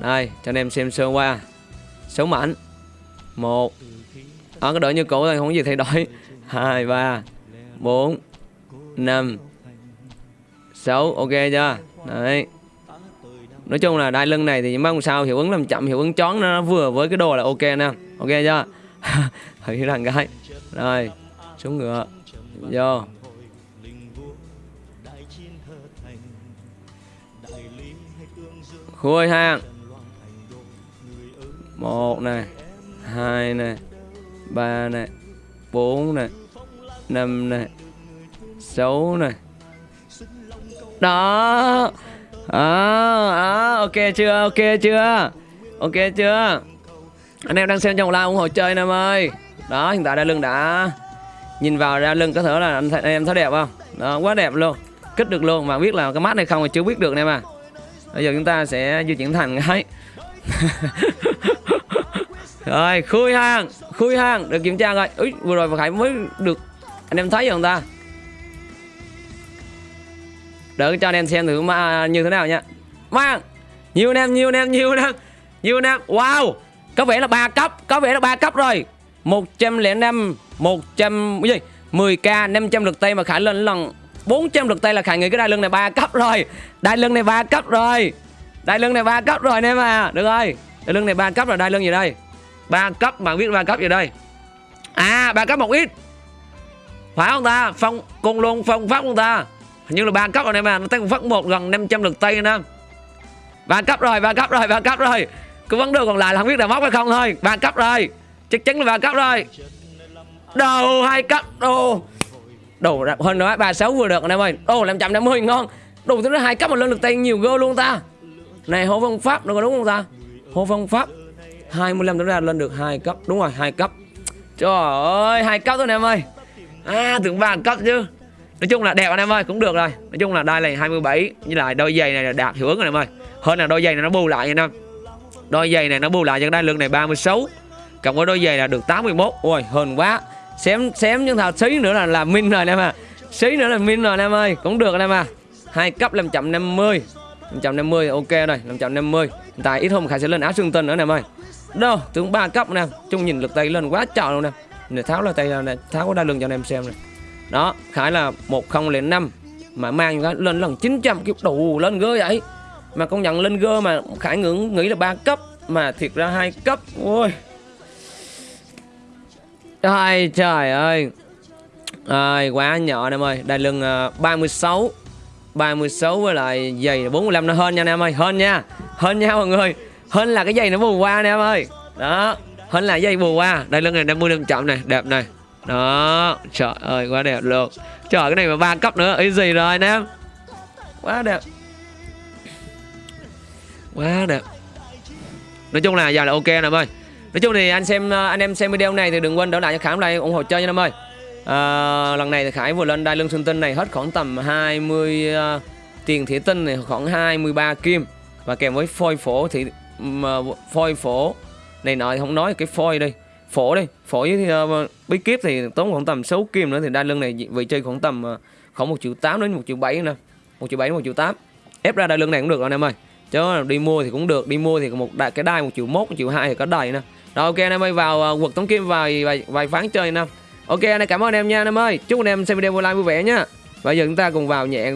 Đây, cho anh em xem sơ qua. Số mạnh một. Ở cái đội như cũ thôi, không có gì thay đổi. Hai, ba, bốn, năm, sáu. Ok chưa? Đấy. Nói chung là đai lưng này thì những bác sao hiệu ứng làm chậm, hiệu ứng chón nó vừa với cái đồ là ok nè. Ok chưa? Hãy rằng gái rồi, xuống ngựa. Vô. Khui hàng một này hai này ba này bốn này năm này sáu này đó. À, à, ok chưa ok chưa? Ok chưa? Anh em đang xem trong live ủng hộ chơi em ơi. Đó hiện tại đai lưng đã nhìn vào đai lưng có thể là anh, thấy, anh em thấy đẹp không? Đó quá đẹp luôn. Kích được luôn mà biết là cái mắt này không thì chưa biết được em à bây giờ chúng ta sẽ di chuyển thành cái rồi khui hàng khui hàng được kiểm tra rồi. Úi, vừa rồi khải mới được anh em thấy không ta? Đỡ cho anh em xem thử mà như thế nào nha. Mang nhiều anh em nhiều anh em nhiều anh em nhiều anh em wow. Có vẻ là ba cấp có vẻ là ba cấp rồi. 105 100 cái gì? 10k 500 lượt tay mà khải lên lần 400 lượt tay là khải nghĩ cái đai lưng này ba cấp rồi đai lưng này ba cấp rồi đai lưng này ba cấp rồi anh em à được rồi đai lưng này ba cấp rồi đai lưng gì đây ba cấp bạn biết ba cấp gì đây à ba cấp một ít phải không ta phong cùng luôn phong pháp không ta hình như là ba cấp rồi em à nó tăng phát một gần 500 lượt tay anh em ba cấp rồi ba cấp rồi ba cấp rồi cứ vấn đề còn lại là không biết là móc hay không thôi ba cấp rồi chắc chắn là ba cấp rồi đầu hai cấp đồ đồ hơn nữa ba sáu vừa được anh em ơi. Đồ năm trăm năm mươi ngon. Đồ thứ hai, cấp mà lên được tay nhiều gơ luôn ta. Này, hô phong pháp đúng không ta? Hô phong pháp. 25 tính ra lên được hai cấp. Đúng rồi, hai cấp. Trời ơi, hai cấp thôi anh em ơi. À tưởng ba cấp chứ. Nói chung là đẹp anh em ơi, cũng được rồi. Nói chung là đai này 27 như là đôi giày này là đạt hiệu ứng anh em ơi. Hơn là đôi giày này nó bù lại anh em. Đôi giày này nó bù lại cho đai lưng này 36 cộng với đôi giày là được 81 ôi hơn quá xém xém nhưng thằng xí nữa là là min rồi anh em à xí nữa là min rồi anh em ơi, cũng được anh em à hai cấp 550 550 ok rồi 550 hiện tại ít hôm khải sẽ lên áo xương tinh nữa anh em ơi. Đâu, tướng ba cấp nè, chung nhìn lực tay lên quá trời luôn nè. Để tháo là tay này tháo có lưng cho anh em xem này đó, khải là 1005 mà mang cái lên lần 900 kiểu đủ lên gơ vậy. Mà công nhận lên gơ mà khải ngưỡng nghĩ là ba cấp, mà thiệt ra hai cấp, ôi. Trời trời ơi. Ai, quá nhỏ anh em ơi. Đai lưng uh, 36 36 với lại giày 45 nó hơn nha anh em ơi Hơn nha. Hơn nha mọi người. Hơn là cái giày nó bù qua anh em ơi. Đó Hơn là giày bù qua. Đai lưng này 50 năm chậm này Đẹp này. Đó Trời ơi quá đẹp luôn. Trời cái này mà ba cấp nữa ý gì rồi anh em. Quá đẹp. Quá đẹp. Nói chung là giờ là ok anh em ơi. Nói chung thì anh xem à, anh em xem video này thì đừng quên đỡ lại cho Khải like ủng hộ chơi nha em ơi. À, lần này thì Khải vừa lên đai lưng xương tinh này hết khoảng tầm 20 uh, à, tiền thủy tinh này khoảng 23 kim. Và kèm với phôi phổ thì uh, à, phôi phổ này nọ không nói cái phôi đi phổ đi phổ với uh, bí kíp thì tốn khoảng tầm 6 kim nữa thì đai lưng này vị chơi khoảng tầm uh, khoảng 1 triệu 8 đến 1 triệu 7 nè. 1 triệu 7 đến 1 triệu 8 ép ra đai lưng này cũng được anh em ơi. Chứ đi mua thì cũng được đi mua thì một đại cái đai một triệu 1 1 triệu hai thì có đầy nè rồi ok anh em ơi vào uh, quật tống kim vài vài, vài phán chơi nè. Ok anh em cảm ơn anh em nha anh em ơi. Chúc anh em xem video vui like vui vẻ nha. Bây giờ chúng ta cùng vào nhẹ